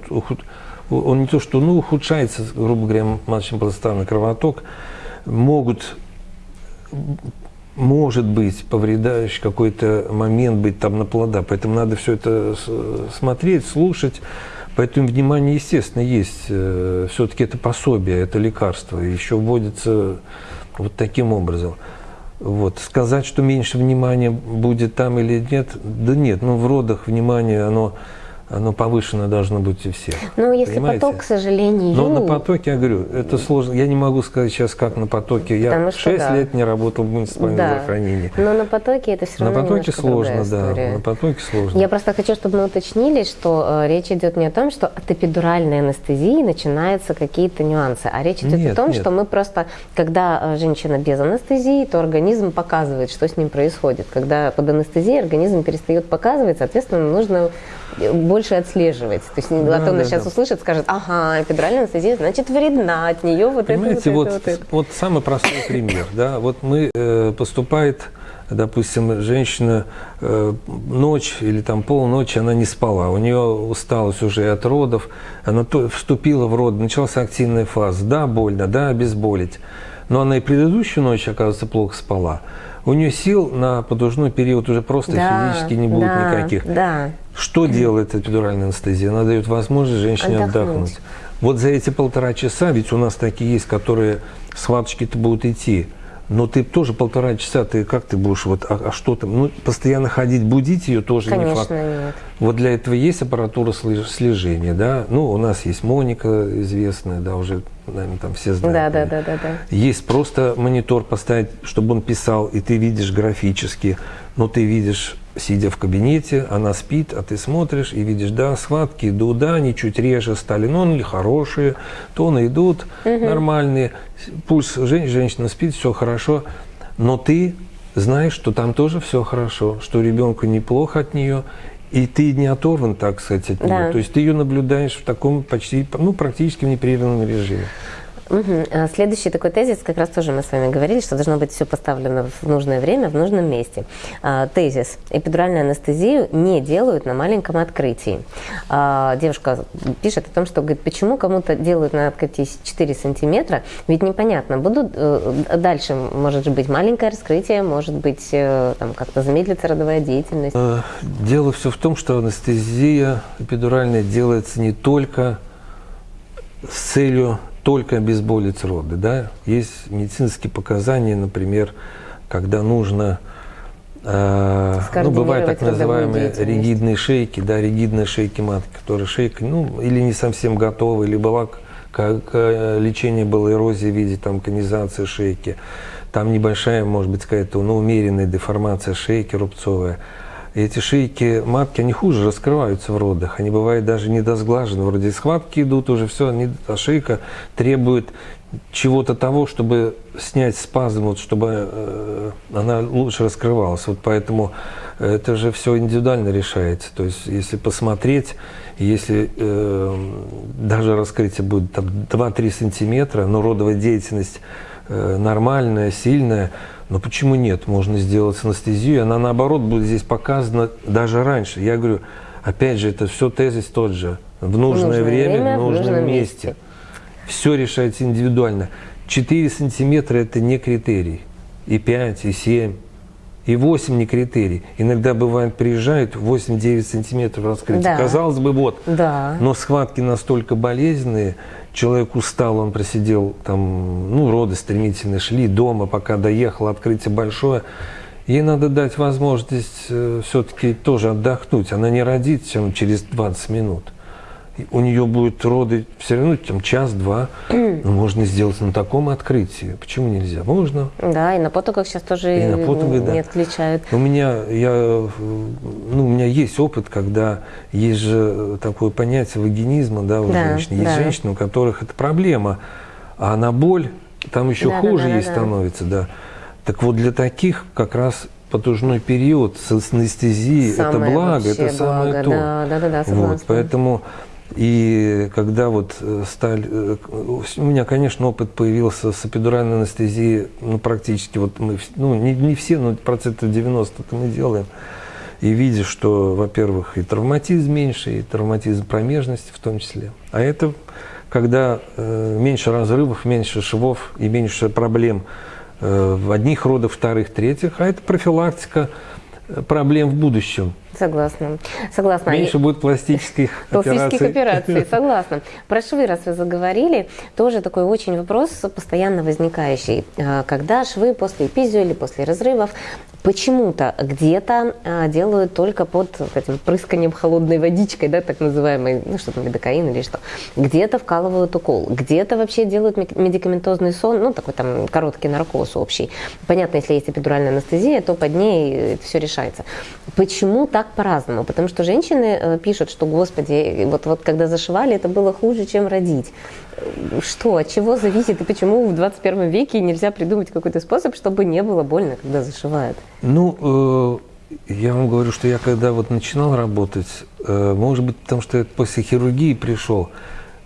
S2: он не то что ну, ухудшается, грубо говоря, маточно-плацентарный кровоток, могут может быть повредающий какой-то момент быть там на плода. Поэтому надо все это смотреть, слушать. Поэтому внимание, естественно, есть. Все-таки это пособие, это лекарство. Еще вводится вот таким образом. Вот. Сказать, что меньше внимания будет там или нет, да нет. Ну, в родах внимание, оно оно повышено должно быть у всех.
S1: Ну, если
S2: Понимаете?
S1: поток, к сожалению,
S2: Но на потоке, я говорю, это сложно. Я не могу сказать сейчас, как на потоке. Я
S1: Потому что
S2: 6
S1: да.
S2: лет не работал в муниципальном
S1: Да.
S2: здравоохранении.
S1: но на потоке это все
S2: На
S1: равно
S2: потоке
S1: немножко
S2: сложно, да. На потоке сложно.
S1: Я просто хочу, чтобы мы уточнили, что э, речь идет не о том, что от эпидуральной анестезии начинаются какие-то нюансы, а речь идет
S2: Нет,
S1: о том,
S2: нет.
S1: что мы просто, когда э, женщина без анестезии, то организм показывает, что с ним происходит. Когда под анестезией организм перестает показывать, соответственно, нужно э, больше отслеживать. То есть,
S2: Да,
S1: а то она
S2: да,
S1: сейчас
S2: да.
S1: услышит, скажет, ага, эпидуральная анестезия, значит, вредна от нее вот
S2: Понимаете,
S1: это, вот,
S2: вот,
S1: это, вот это.
S2: вот самый простой пример. Да? Вот мы э, поступает, допустим, женщина э, ночь или там полночи, она не спала, у нее усталость уже от родов, она то- вступила в род, началась активная фаза. Да, больно, да, обезболить. Но она и предыдущую ночь, оказывается, плохо спала. У нее сил на подушной период уже просто
S1: Да,
S2: физически не будет
S1: да,
S2: никаких.
S1: Да.
S2: Что делает эпидуральная анестезия? Она дает возможность женщине
S1: Отдохнуть.
S2: отдохнуть. Вот за эти полтора часа, ведь у нас такие есть, которые схваточки-то будут идти, но ты тоже полтора часа, ты как ты будешь, вот, а, а что там, ну, постоянно ходить, будить ее тоже не факт.
S1: Конечно, нет.
S2: Вот для этого есть аппаратура слеж- слежения, да, ну, у нас есть Моника известная, да, уже, наверное, там все знают.
S1: Да, да, да, да, да.
S2: Есть просто монитор поставить, чтобы он писал, и ты видишь графически, но ты видишь, сидя в кабинете, она спит, а ты смотришь и видишь, да, схватки идут, да, они чуть реже стали, но они хорошие, тоны идут нормальные, пульс, жен- женщина спит, все хорошо, но ты знаешь, что там тоже все хорошо, что ребенку неплохо от нее, и ты не оторван, так сказать, от нее.
S1: Да.
S2: То есть ты ее наблюдаешь в таком почти, ну, практически в непрерывном режиме.
S1: Мгм. А Следующий такой тезис, как раз тоже мы с вами говорили, что должно быть все поставлено в нужное время, в нужном месте. А, Тезис. Эпидуральную анестезию не делают на маленьком открытии. А, Девушка пишет о том, что говорит, почему кому-то делают на открытии 4 сантиметра, ведь непонятно, будут э, дальше может же быть маленькое раскрытие, может быть э, там как-то замедлится родовая деятельность.
S2: Э, Дело все в том, что анестезия эпидуральная делается не только с целью только обезболить роды. Да? Есть медицинские показания, например, когда нужно э, ну, бывают так называемые ригидные шейки, да, ригидные шейки матки, которые шейка, ну, или не совсем готова, или была как э, лечение было эрозии в виде там конизации шейки, там небольшая, может быть, какая-то ну, умеренная деформация шейки рубцовая. И эти шейки матки, они хуже раскрываются в родах. Они бывают даже недосглажены. Вроде схватки идут уже, все, они, а шейка требует чего-то того, чтобы снять спазм, вот, чтобы э, она лучше раскрывалась. Вот поэтому это же все индивидуально решается. То есть, если посмотреть, если э, даже раскрытие будет там, 2-3 сантиметра, но родовая деятельность э, нормальная, сильная, но почему нет? Можно сделать анестезию, она наоборот будет здесь показана даже раньше. Я говорю, опять же, это все тезис тот же. В нужное,
S1: нужное
S2: время,
S1: время,
S2: в
S1: в
S2: нужном
S1: нужном
S2: месте.
S1: месте.
S2: Все решается индивидуально. 4 сантиметра – это не критерий. И 5, и 7, и 8 не критерий. Иногда бывает, приезжают 8-9 сантиметров раскрытия.
S1: Да.
S2: Казалось бы, вот.
S1: Да.
S2: Но схватки настолько болезненные, человек устал, он просидел там, ну, роды стремительно шли дома, пока доехал, открытие большое. Ей надо дать возможность все-таки тоже отдохнуть. Она не родит чем через 20 минут. У нее будут роды все равно там час-два. Но можно сделать на таком открытии. Почему нельзя? Можно.
S1: Да, и на потоках сейчас тоже
S2: И на потугах, да.
S1: не отключают.
S2: У меня, я, ну, у меня есть опыт, когда есть же такое понятие вагинизма, да, у
S1: Да,
S2: женщин. Есть
S1: да.
S2: женщины, у которых это проблема, а на боль там еще
S1: Да, да,
S2: хуже
S1: да, да,
S2: ей
S1: да.
S2: становится, да. Так вот для таких как раз потужной период с анестезией это благо, это самое
S1: благо,
S2: то.
S1: да, да, да, да,
S2: вот,
S1: согласна.
S2: поэтому и когда вот э, стали, э, у меня, конечно, опыт появился с эпидуральной анестезией, ну, практически, вот мы, ну, не, не все, но процентов 90 это мы делаем. И видишь, что, во-первых, и травматизм меньше, и травматизм промежности в том числе. А это когда э, меньше разрывов, меньше швов и меньше проблем э, в одних родах, вторых, третьих, а это профилактика э, проблем в будущем.
S1: Согласна. Согласна.
S2: Меньше будет пластических
S1: Пластических
S2: операций.
S1: операций, [LAUGHS] согласна. Про швы, раз вы заговорили, тоже такой очень вопрос постоянно возникающий. А, Когда швы после эпизио или после разрывов почему-то где-то а, делают только под этим прысканием холодной водичкой, да, так называемой, ну что там, лидокаин или что. Где-то вкалывают укол, где-то вообще делают медикаментозный сон, ну такой там короткий наркоз общий. Понятно, если есть эпидуральная анестезия, то под ней все решается. Почему так по-разному? Потому что женщины э, пишут, что, господи, вот, вот когда зашивали, это было хуже, чем родить. Э, Что, от чего зависит и почему в 21 веке нельзя придумать какой-то способ, чтобы не было больно, когда зашивают?
S2: Ну, э, я вам говорю, что я когда вот начинал работать, э, может быть, потому что я после хирургии пришел.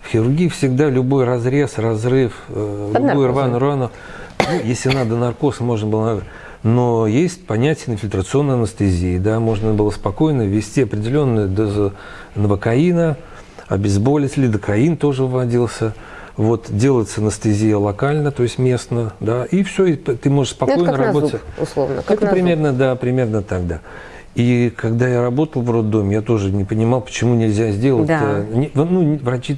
S2: В хирургии всегда любой разрез, разрыв, э,
S1: Под
S2: любую рваную рану, ну, если надо наркоз, можно было... Но есть понятие инфильтрационной анестезии, да, можно было спокойно ввести определенную дозу новокаина, обезболить, лидокаин тоже вводился. Вот, делается анестезия локально, то есть местно, да, и все, и ты можешь
S1: Ну, это
S2: спокойно
S1: как на
S2: работать.
S1: зуб, условно. Как
S2: Это
S1: на зуб.
S2: примерно, да, примерно так, да. И когда я работал в роддоме, я тоже не понимал, почему нельзя сделать.
S1: Да.
S2: э, ну, врачи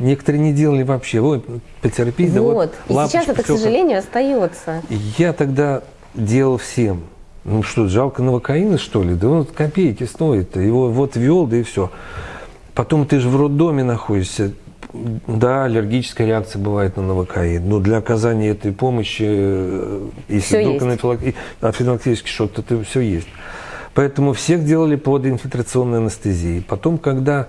S2: некоторые не делали вообще. Ой, потерпи, да вот,
S1: Вот. И сейчас
S2: лапочка,
S1: это, к сожалению, остается.
S2: как- Я тогда делал всем. Ну что, жалко новокаина, что ли? Да он копейки стоит. Его вот ввел, да и все. Потом ты же в роддоме находишься. Да, аллергическая реакция бывает на новокаин, но для оказания этой помощи, э, если
S1: Всё
S2: вдруг анафилактический шок, то это все есть. Поэтому всех делали под инфильтрационной анестезией. Потом, когда,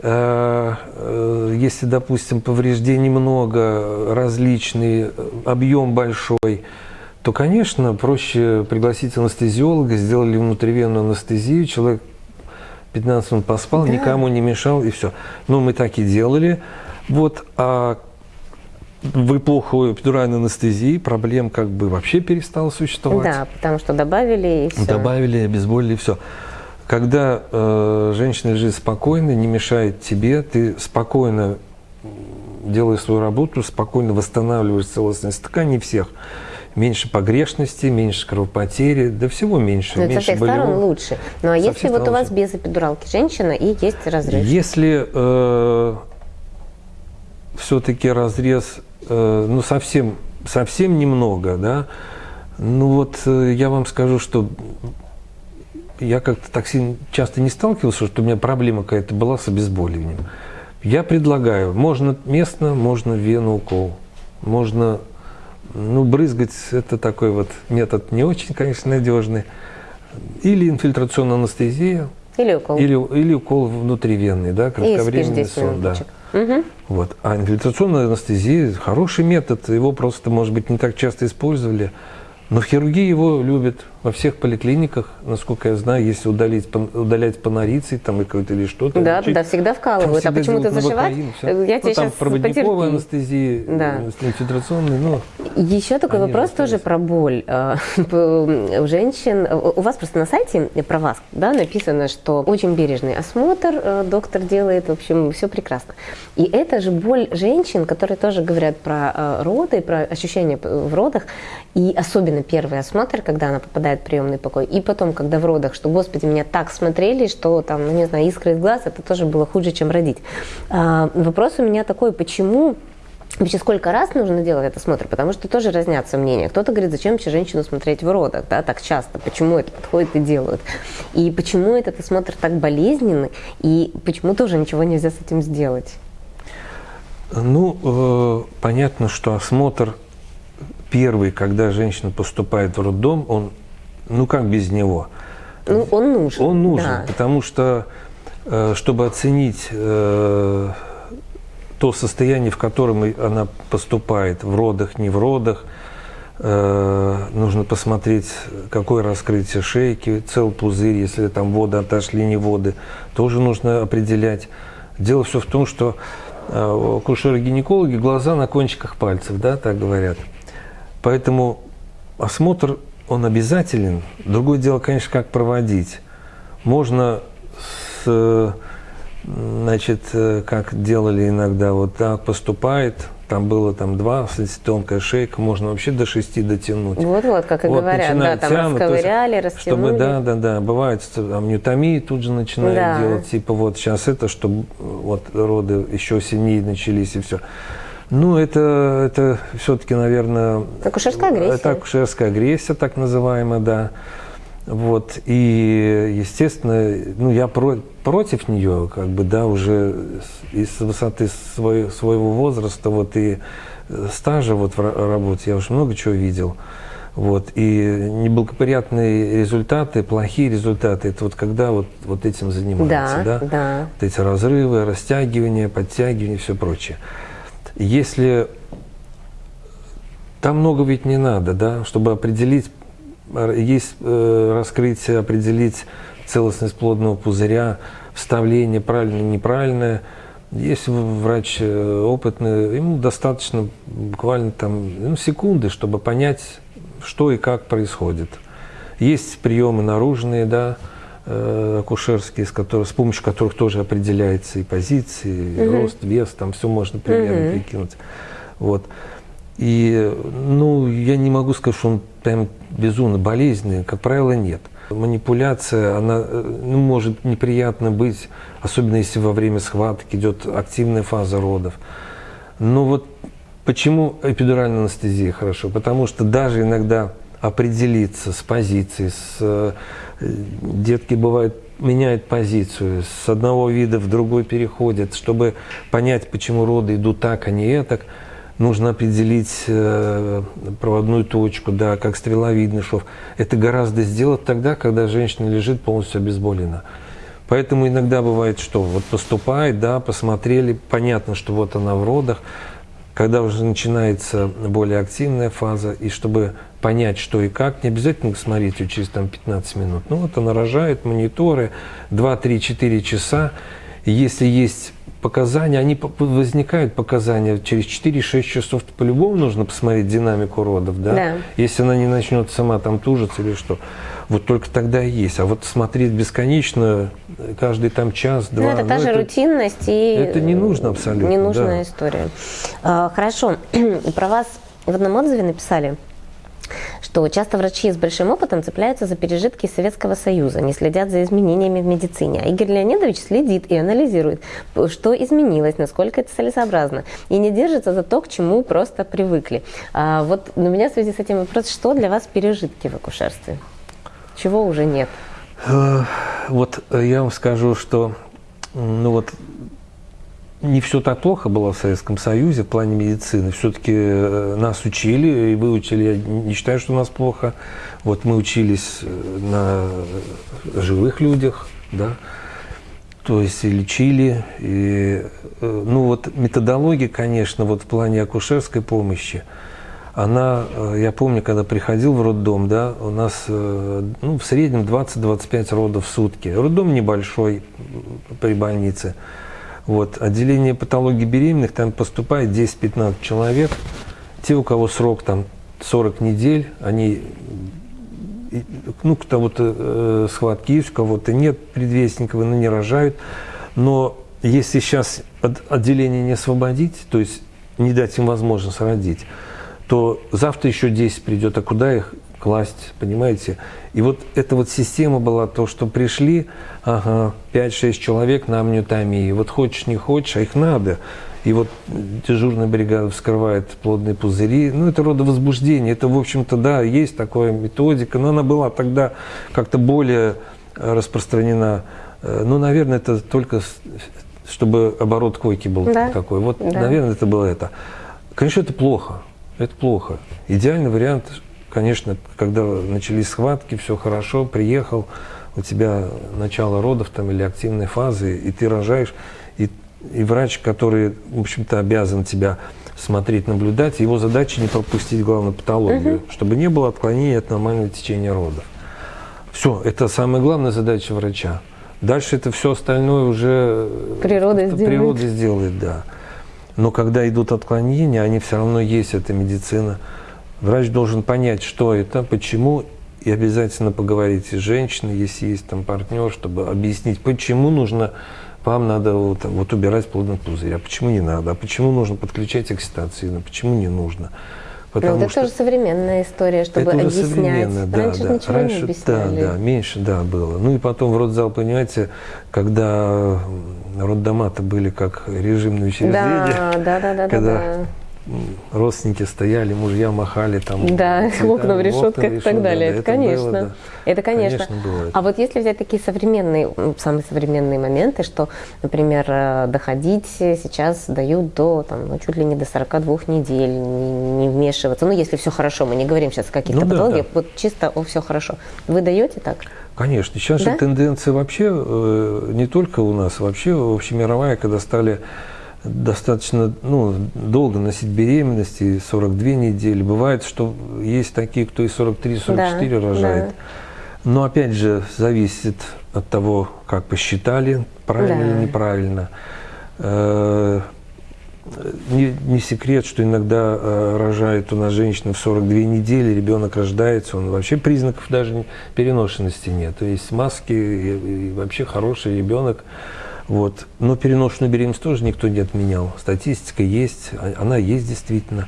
S2: э, э, если, допустим, повреждений много, различный, э, объем большой, то, конечно, проще пригласить анестезиолога, сделали внутривенную анестезию, человек 15 минут поспал, никому не мешал, и все. Ну, мы так и делали. Вот, а в эпоху эпидуральной анестезии проблем как бы вообще перестало существовать.
S1: Да, потому что добавили и все.
S2: Добавили, обезболили, все. Когда э, женщина лежит спокойно, не мешает тебе, ты спокойно делаешь свою работу, спокойно восстанавливаешь целостность тканей всех. Меньше погрешности, меньше кровопотери, да всего меньше.
S1: Ну, это со
S2: меньше
S1: всех сторон
S2: болевого.
S1: лучше. Ну а
S2: Со
S1: если вот у
S2: сторон
S1: вас
S2: лучше.
S1: без эпидуралки женщина и есть разрыв?
S2: Если э, все-таки разрез, э, ну совсем, совсем немного, да, ну вот э, я вам скажу, что я как-то так сильно часто не сталкивался, что у меня проблема какая-то была с обезболиванием. Я предлагаю, можно местно, можно вену укол, можно, ну, брызгать, это такой вот метод не очень, конечно, надежный. Или инфильтрационная анестезия,
S1: Или укол?
S2: или, или укол внутривенный, да, кратковременный
S1: 10
S2: сон, да.
S1: Мгм.
S2: Вот. А инфильтрационная анестезия хороший метод, его просто, может быть, не так часто использовали. Но в хирургии его любят во всех поликлиниках, насколько я знаю, если удалить, удалять панорицей там и какой-то или что-то.
S1: Да,
S2: лечить,
S1: да, всегда
S2: там
S1: вкалывают. А
S2: всегда
S1: почему-то
S2: делают
S1: зашивать?
S2: всё.
S1: Я
S2: ну,
S1: тебе
S2: там
S1: сейчас
S2: проводниковая
S1: потерпи.
S2: анестезия,
S1: Да.
S2: э, инфильтрационная, ну,
S1: Еще такой вопрос
S2: остались.
S1: тоже про боль. Э, [LAUGHS] У женщин, у вас просто на сайте про вас да, написано, что очень бережный осмотр э, доктор делает, в общем, все прекрасно. И это же боль женщин, которые тоже говорят про э, роды, про ощущения в родах, и особенно первый осмотр, когда она попадает в приемный покой, и потом, когда в родах, что, господи, меня так смотрели, что там, ну не знаю, искры из глаз, это тоже было хуже, чем родить. А, Вопрос у меня такой, почему Вообще, сколько раз нужно делать этот осмотр? Потому что тоже разнятся мнения. Кто-то говорит, зачем вообще женщину смотреть в родах, да, так часто, почему это подходит и делают. И почему этот осмотр так болезненный, и почему тоже ничего нельзя с этим сделать.
S2: Ну, э, понятно, что осмотр первый, когда женщина поступает в роддом, он, ну как без него?
S1: Ну, он нужен.
S2: Он нужен,
S1: да.
S2: потому что, э, чтобы оценить э, то состояние, в котором она поступает, в родах, не в родах, э, нужно посмотреть, какое раскрытие шейки, цел пузырь, если там воды отошли, не воды, тоже нужно определять. Дело все в том, что э, акушеры-гинекологи глаза на кончиках пальцев, да, так говорят. Поэтому осмотр, он обязателен. Другое дело, конечно, как проводить. Можно с, э, значит, э, как делали иногда, вот так поступает, там было там 2, тонкая шейка, можно вообще до 6 дотянуть.
S1: Вот-вот, как и
S2: Вот,
S1: говорят, да, там
S2: есть,
S1: расковыряли, растянули.
S2: Чтобы, да, да, да, бывает, там ньютомии тут же начинают
S1: Да.
S2: делать, типа вот сейчас это, чтобы вот роды еще сильнее начались и все. Ну, это, это все-таки, наверное...
S1: Акушерская агрессия.
S2: Это акушерская агрессия, так называемая, да. Вот, и, естественно, ну, я про- против нее, как бы, да, уже с- из высоты свой- своего возраста, вот, и э, стажа вот в ра- работе, я уже много чего видел. Вот, и неблагоприятные результаты, плохие результаты, это вот когда вот, вот этим занимаются,
S1: Да,
S2: да?
S1: да.
S2: Вот эти разрывы, растягивания, подтягивания и все прочее. Если там много ведь не надо, да, чтобы определить, есть э, раскрытие, определить целостность плодного пузыря, вставление правильное, неправильное. Если врач э, опытный, ему достаточно буквально там ну, секунды, чтобы понять, что и как происходит. Есть приемы наружные, да, э, акушерские, с, которых, с помощью которых тоже определяется и позиции, и рост, вес, там все можно примерно прикинуть. Вот. И, ну, я не могу сказать, что он прям безумно болезненный, как правило, нет. Манипуляция, она э, ну, может неприятно быть, особенно если во время схватки идет активная фаза родов. Но вот почему эпидуральная анестезия хорошо? Потому что даже иногда определиться с позицией, с, э, детки бывают меняют позицию, с одного вида в другой переходят, чтобы понять, почему роды идут так, а не так, нужно определить э, проводную точку, да, как стреловидный шов. Это гораздо сделать тогда, когда женщина лежит полностью обезболена. Поэтому иногда бывает, что вот поступает, да, посмотрели, понятно, что вот она в родах, когда уже начинается более активная фаза, и чтобы понять, что и как, не обязательно смотреть ее через там, 15 минут. Ну вот она рожает, мониторы, 2-3-4 часа. Если есть показания, они возникают показания через 4-6 часов, то по-любому нужно посмотреть динамику родов, да?
S1: Да.
S2: Если она не начнет сама там тужиться или что. Вот только тогда и есть. А вот смотреть бесконечно, каждый там час-два.
S1: Ну, это та же рутинность и...
S2: это не нужно абсолютно,
S1: Ненужная
S2: да.
S1: история. А, Хорошо. [CLEARS THROAT] Про вас в одном отзыве написали, что часто врачи с большим опытом цепляются за пережитки Советского Союза, не следят за изменениями в медицине. А Игорь Леонидович следит и анализирует, что изменилось, насколько это целесообразно, и не держится за то, к чему просто привыкли. А вот у меня в связи с этим вопрос, что для вас пережитки в акушерстве? Чего уже нет?
S2: Э, Вот э, я вам скажу, что ну вот не все так плохо было в Советском Союзе в плане медицины. Все-таки нас учили и выучили. Я не считаю, что у нас плохо. Вот мы учились э, на живых людях, да, то есть и лечили. И, э, ну вот методология, конечно, вот в плане акушерской помощи, она, э, я помню, когда приходил в роддом, да, у нас э, ну, в среднем 20-25 родов в сутки. Роддом небольшой при больнице. Вот. Отделение патологии беременных, там поступает 10-15 человек. Те, у кого срок там 40 недель, они, ну, кто кого-то э, схватки есть, у кого-то нет предвестников, но не рожают. Но если сейчас от- отделение не освободить, то есть не дать им возможность родить, то завтра еще 10 придет, а куда их класть, понимаете? И вот эта вот система была, то, что пришли, ага, 5-6 человек на амниотомии, вот хочешь, не хочешь, а их надо. И вот дежурная бригада вскрывает плодные пузыри. Ну, это родовозбуждение. Это, в общем-то, да, есть такая методика, но она была тогда как-то более э, распространена. Э, Ну, наверное, это только чтобы оборот койки был
S1: Да.
S2: такой. Вот,
S1: Да.
S2: наверное, это было это. Конечно, это плохо. Это плохо. Идеальный вариант, конечно, когда начались схватки, все хорошо, приехал, у тебя начало родов там или активной фазы, и ты рожаешь, и, и врач, который, в общем-то, обязан тебя смотреть, наблюдать, его задача не пропустить, главное, патологию, чтобы не было отклонения от нормального течения родов. Все, это самая главная задача врача. Дальше это все остальное уже э,
S1: Природа сделает.
S2: Природа сделает, да. Но когда идут отклонения, они все равно есть, это медицина. Врач должен понять, что это, почему, и обязательно поговорить с женщиной, если есть там партнер, чтобы объяснить, почему нужно вам надо вот, вот убирать плодный пузырь, а почему не надо, а почему нужно подключать окситоцин, а почему не нужно.
S1: Ну, это тоже современная история, чтобы
S2: это уже
S1: объяснять.
S2: да,
S1: Раньше
S2: да.
S1: ничего
S2: Раньше,
S1: не объясняли.
S2: Да, да, меньше, да, было. Ну и потом в родзал, понимаете, когда роддома-то были как режимные учреждения,
S1: Да, да, да, да,
S2: когда
S1: да, да.
S2: Родственники стояли, мужья махали там.
S1: Да,
S2: цветами, [LAUGHS]
S1: окна в решетках и так далее.
S2: да,
S1: это, конечно.
S2: было, да.
S1: Это конечно.
S2: Конечно, было.
S1: А вот если взять такие современные, самые современные моменты, что, например, э, доходить сейчас дают до, там, ну, чуть ли не до 42 недель, не, не вмешиваться. Ну, если все хорошо, мы не говорим сейчас о каких-то
S2: Ну да,
S1: патологиях,
S2: да.
S1: вот чисто о все хорошо. Вы даете так?
S2: Конечно, сейчас
S1: Да?
S2: же тенденция вообще э, не только у нас, вообще общемировая, когда стали достаточно ну, долго носить беременность, и 42 недели. Бывает, что есть такие, кто и 43-44
S1: Да,
S2: рожает.
S1: да.
S2: Но опять же, зависит от того, как посчитали, правильно
S1: Да.
S2: или неправильно. Э, Не, не секрет, что иногда э, рожает у нас женщина в 42 недели, ребенок рождается, он вообще признаков даже переношенности нет. То есть маски и, и вообще хороший ребенок. Вот. Но переношенную беременность тоже никто не отменял. Статистика есть, а- она есть действительно.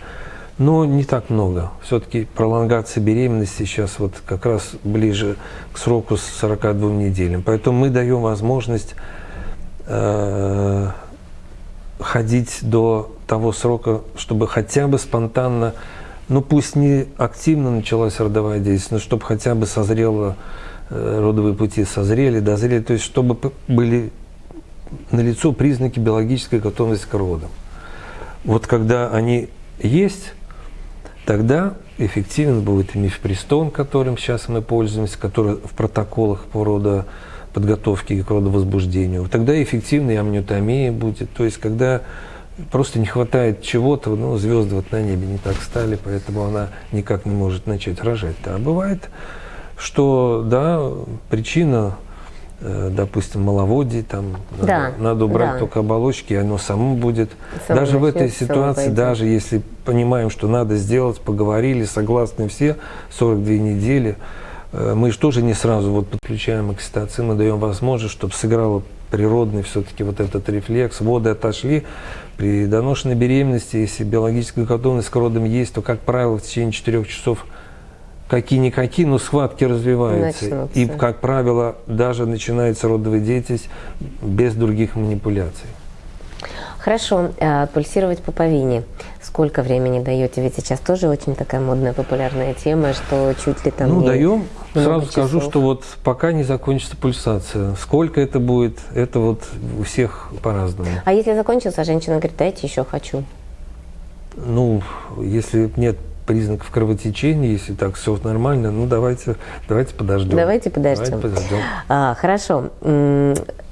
S2: Но не так много. Все-таки пролонгация беременности сейчас вот как раз ближе к сроку с 42 неделям. Поэтому мы даем возможность э, ходить до того срока, чтобы хотя бы спонтанно, ну пусть не активно началась родовая деятельность, но чтобы хотя бы созрело, э, родовые пути созрели, дозрели, то есть чтобы были налицо признаки биологической готовности к родам. Вот когда они есть, тогда эффективен будет и мифпрестон, которым сейчас мы пользуемся, который в протоколах по рода подготовки к родовозбуждению. Тогда эффективная амниотомия будет. То есть, когда просто не хватает чего-то, ну, звезды вот на небе не так стали, поэтому она никак не может начать рожать. А бывает, что, да, причина, допустим, маловодие, там, надо,
S1: Да,
S2: надо убрать
S1: да.
S2: только оболочки, и оно само будет.
S1: Само
S2: даже в этой ситуации, даже если понимаем, что надо сделать, поговорили, согласны все, 42 недели, э, мы же тоже не сразу вот подключаем окситоцин, мы даем возможность, чтобы сыграло природный все-таки вот этот рефлекс, воды отошли. При доношенной беременности, если биологическая готовность к родам есть, то, как правило, в течение 4 часов какие-никакие, но схватки развиваются.
S1: Начнутся.
S2: И, как правило, даже начинается родовая деятельность без других манипуляций.
S1: Хорошо, а пульсировать пуповине. Сколько времени даете? Ведь сейчас тоже очень такая модная, популярная тема, что чуть ли там
S2: ну, даем. Сразу скажу,
S1: часов.
S2: что вот пока не закончится пульсация. Сколько это будет, это вот у всех по-разному.
S1: А если закончился, женщина говорит, дайте еще хочу.
S2: Ну, если нет признаков кровотечения, если так все нормально, ну давайте, давайте подождем.
S1: Давайте подождем.
S2: Давайте подождем.
S1: А, хорошо.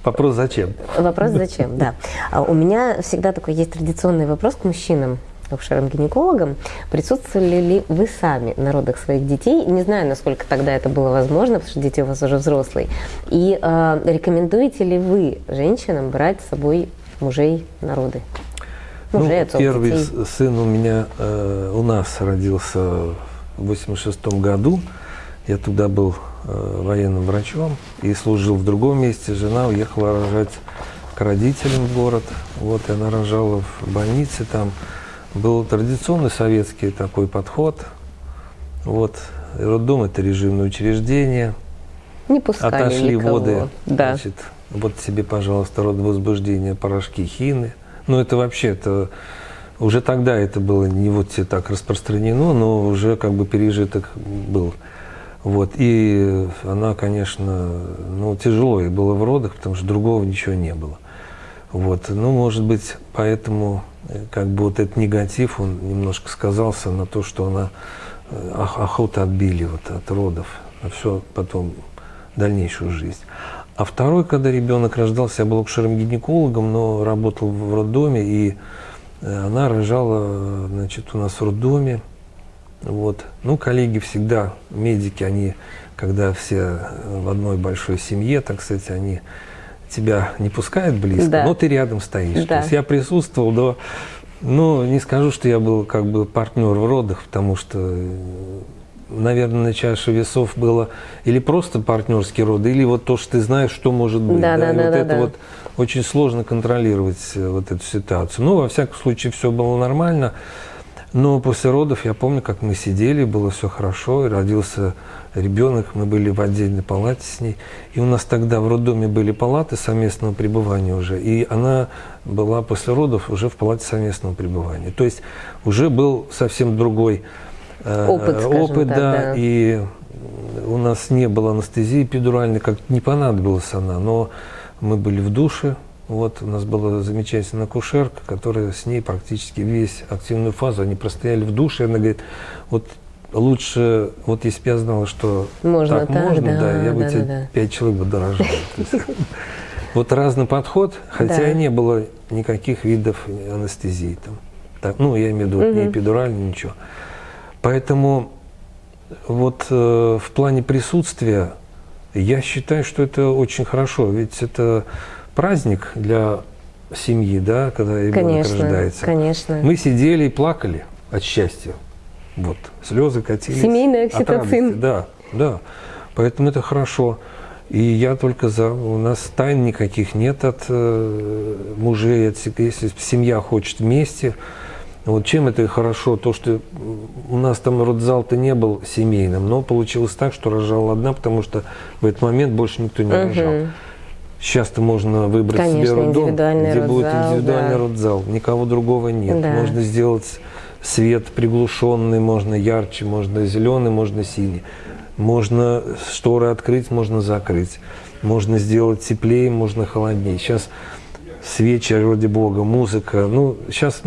S2: Вопрос зачем?
S1: Вопрос зачем, [LAUGHS] да. А У меня всегда такой есть традиционный вопрос к мужчинам, акушерам-гинекологам. Присутствовали ли вы сами на родах своих детей? Не знаю, насколько тогда это было возможно, потому что дети у вас уже взрослые. И э, рекомендуете ли вы женщинам брать с собой мужей на
S2: ну,
S1: отцов,
S2: первый
S1: детей.
S2: сын у меня э, у нас родился в 86 году. Я туда был э, военным врачом и служил в другом месте. Жена уехала рожать к родителям в город. Вот, и она рожала в больнице там. Был традиционный советский такой подход. Вот, роддом – это режимное учреждение.
S1: Не пускали
S2: Отошли
S1: никого.
S2: воды,
S1: Да.
S2: значит, вот тебе, пожалуйста, родовозбуждение, порошки, хины. Ну, это вообще, это уже тогда это было не вот так распространено, но уже как бы пережиток был. Вот, и она, конечно, ну, тяжело ей было в родах, потому что другого ничего не было. Вот, ну, может быть, поэтому э, как бы вот этот негатив, он немножко сказался на то, что она э, ох- охоту отбили вот от родов, на все потом дальнейшую жизнь. А второй, когда ребенок рождался, я был акушером-гинекологом, но работал в роддоме, и э, она рожала, значит, у нас в роддоме. Вот. Ну, коллеги всегда, медики, они, когда все э, в одной большой семье, так сказать, они тебя не пускают близко,
S1: Да.
S2: но ты рядом стоишь.
S1: Да.
S2: То есть я присутствовал до... Ну, не скажу, что я был как бы партнер в родах, потому что э, наверное, на чаше весов было или просто партнерские роды, или вот то, что ты знаешь, что может быть.
S1: Да, да,
S2: И
S1: да,
S2: вот
S1: да,
S2: это
S1: да.
S2: вот очень сложно контролировать э, вот эту ситуацию. Ну, во всяком случае, все было нормально. Но после родов я помню, как мы сидели, было все хорошо, и родился ребенок, мы были в отдельной палате с ней. И у нас тогда в роддоме были палаты совместного пребывания уже, и она была после родов уже в палате совместного пребывания. То есть уже был совсем другой
S1: Опыт, скажем
S2: опыт,
S1: так,
S2: да,
S1: да.
S2: и у нас не было анестезии эпидуральной, как не понадобилась она, но мы были в душе, вот у нас была замечательная акушерка, которая с ней практически весь активную фазу, они простояли в душе, и она говорит, вот лучше, вот если бы я знала, что
S1: Можно
S2: так,
S1: так,
S2: можно,
S1: да,
S2: да, я бы
S1: да,
S2: тебе
S1: да, да.
S2: пять человек бы дорожал. Вот разный подход, хотя и не было никаких видов анестезии там. Ну, я имею в виду ни
S1: Мгм.
S2: эпидуральной, ничего. Поэтому вот э, в плане присутствия я считаю, что это очень хорошо, ведь это праздник для семьи, да, когда ребенок
S1: Конечно,
S2: рождается.
S1: конечно.
S2: Мы сидели и плакали от счастья. Вот, слезы катились.
S1: Семейный
S2: от
S1: окситоцин.
S2: радости. Да, да. Поэтому это хорошо. И я только за. У нас тайн никаких нет от э, мужей, от, если семья хочет вместе. Вот чем это хорошо, то, что у нас там родзал-то не был семейным, но получилось так, что рожала одна, потому что в этот момент больше никто не рожал.
S1: Мгм.
S2: Сейчас-то можно выбрать
S1: Конечно,
S2: себе роддом, где будет
S1: родзал,
S2: индивидуальный
S1: да.
S2: родзал. Никого другого нет.
S1: Да.
S2: Можно сделать свет приглушенный, можно ярче, можно зеленый, можно синий. Можно шторы открыть, можно закрыть. Можно сделать теплее, можно холоднее. Сейчас свечи ради Бога, музыка. Ну, сейчас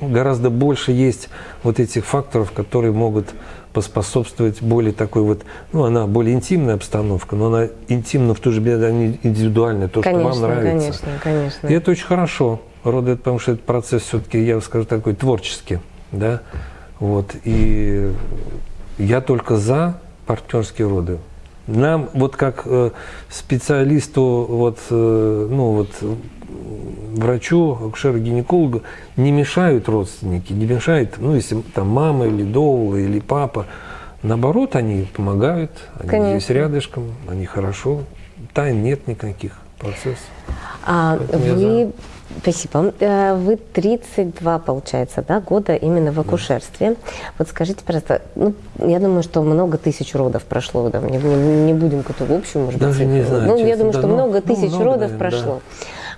S2: гораздо больше есть вот этих факторов, которые могут поспособствовать более такой вот, ну, она более интимная обстановка, но она интимна в то же время она индивидуальная, то, что вам
S1: Конечно,
S2: нравится.
S1: конечно, конечно.
S2: И это очень хорошо. Роды, потому что этот процесс все-таки, я скажу, такой творческий, да, вот. И я только за партнерские роды. Нам, вот как э, специалисту, вот, э, ну вот, врачу, акушеру-гинекологу, не мешают родственники, не мешает, ну, если там мама или доула, или папа. Наоборот, они помогают, они
S1: Конечно.
S2: здесь рядышком, они хорошо. Тайн нет никаких, процесс.
S1: А
S2: Поэтому
S1: вы, спасибо, Э, вы 32, получается, да, года именно в акушерстве. Вот скажите, пожалуйста, ну, я думаю, что много тысяч родов прошло, да, не, не- не будем какую-то общую, может быть,
S2: Даже не
S1: цифру.
S2: знаю,
S1: Ну, я
S2: честно,
S1: думаю,
S2: да,
S1: что
S2: ну,
S1: много
S2: ну,
S1: тысяч
S2: много,
S1: родов
S2: наверное,
S1: прошло.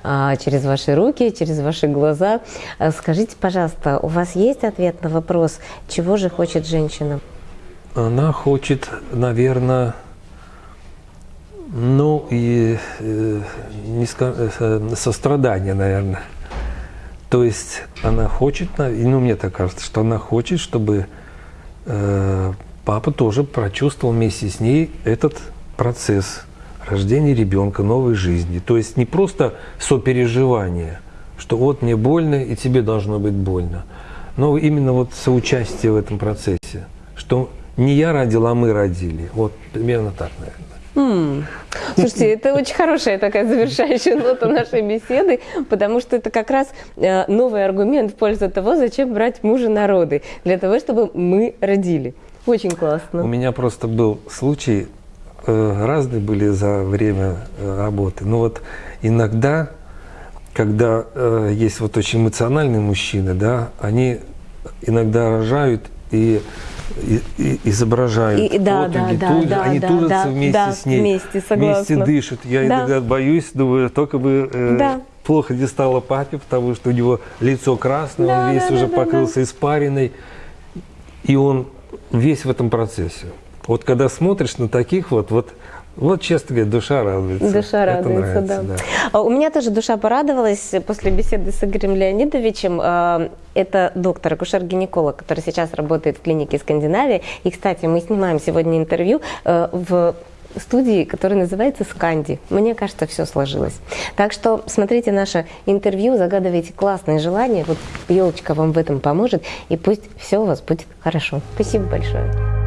S1: А, через ваши руки, через ваши глаза. А Скажите, пожалуйста, у вас есть ответ на вопрос, чего же хочет женщина?
S2: Она хочет, наверное, ну и э, ска- э, сострадания, наверное. То есть она хочет, ну мне так кажется, что она хочет, чтобы э, папа тоже прочувствовал вместе с ней этот процесс рождения ребенка, новой жизни. То есть не просто сопереживание, что вот мне больно и тебе должно быть больно, но именно вот соучастие в этом процессе, что не я родил, а мы родили. Вот примерно так, наверное.
S1: Слушайте, это очень хорошая такая завершающая нота нашей беседы, потому что это как раз э, новый аргумент в пользу того, зачем брать мужа на роды, для того, чтобы мы родили. Очень
S2: У
S1: классно.
S2: меня просто был случай, э, разные были за время э, работы. Но вот иногда, когда есть вот очень эмоциональные мужчины, да, они иногда рожают и, и- и изображают
S1: И- и да,
S2: потуги,
S1: да,
S2: туж-
S1: да,
S2: они
S1: да,
S2: тужатся
S1: да,
S2: вместе
S1: да,
S2: с ней,
S1: вместе, согласна.
S2: вместе дышат. Я
S1: Да.
S2: иногда боюсь, думаю, только бы э,
S1: Да.
S2: плохо не стало папе, потому что у него лицо красное,
S1: Да,
S2: он весь
S1: да,
S2: уже
S1: да, да,
S2: покрылся испариной. И он весь в этом процессе. Вот когда смотришь на таких вот, вот, вот честно говоря, душа радуется.
S1: Душа
S2: Это
S1: радуется,
S2: нравится,
S1: да. А У меня тоже душа порадовалась после беседы с Игорем Леонидовичем. А, Это доктор, акушер-гинеколог, который сейчас работает в клинике Скандинавии. И, кстати, мы снимаем сегодня интервью э, в студии, которая называется «Сканди». Мне кажется, все сложилось. Так что смотрите наше интервью, загадывайте классные желания. Вот елочка вам в этом поможет, и пусть все у вас будет хорошо. Спасибо большое.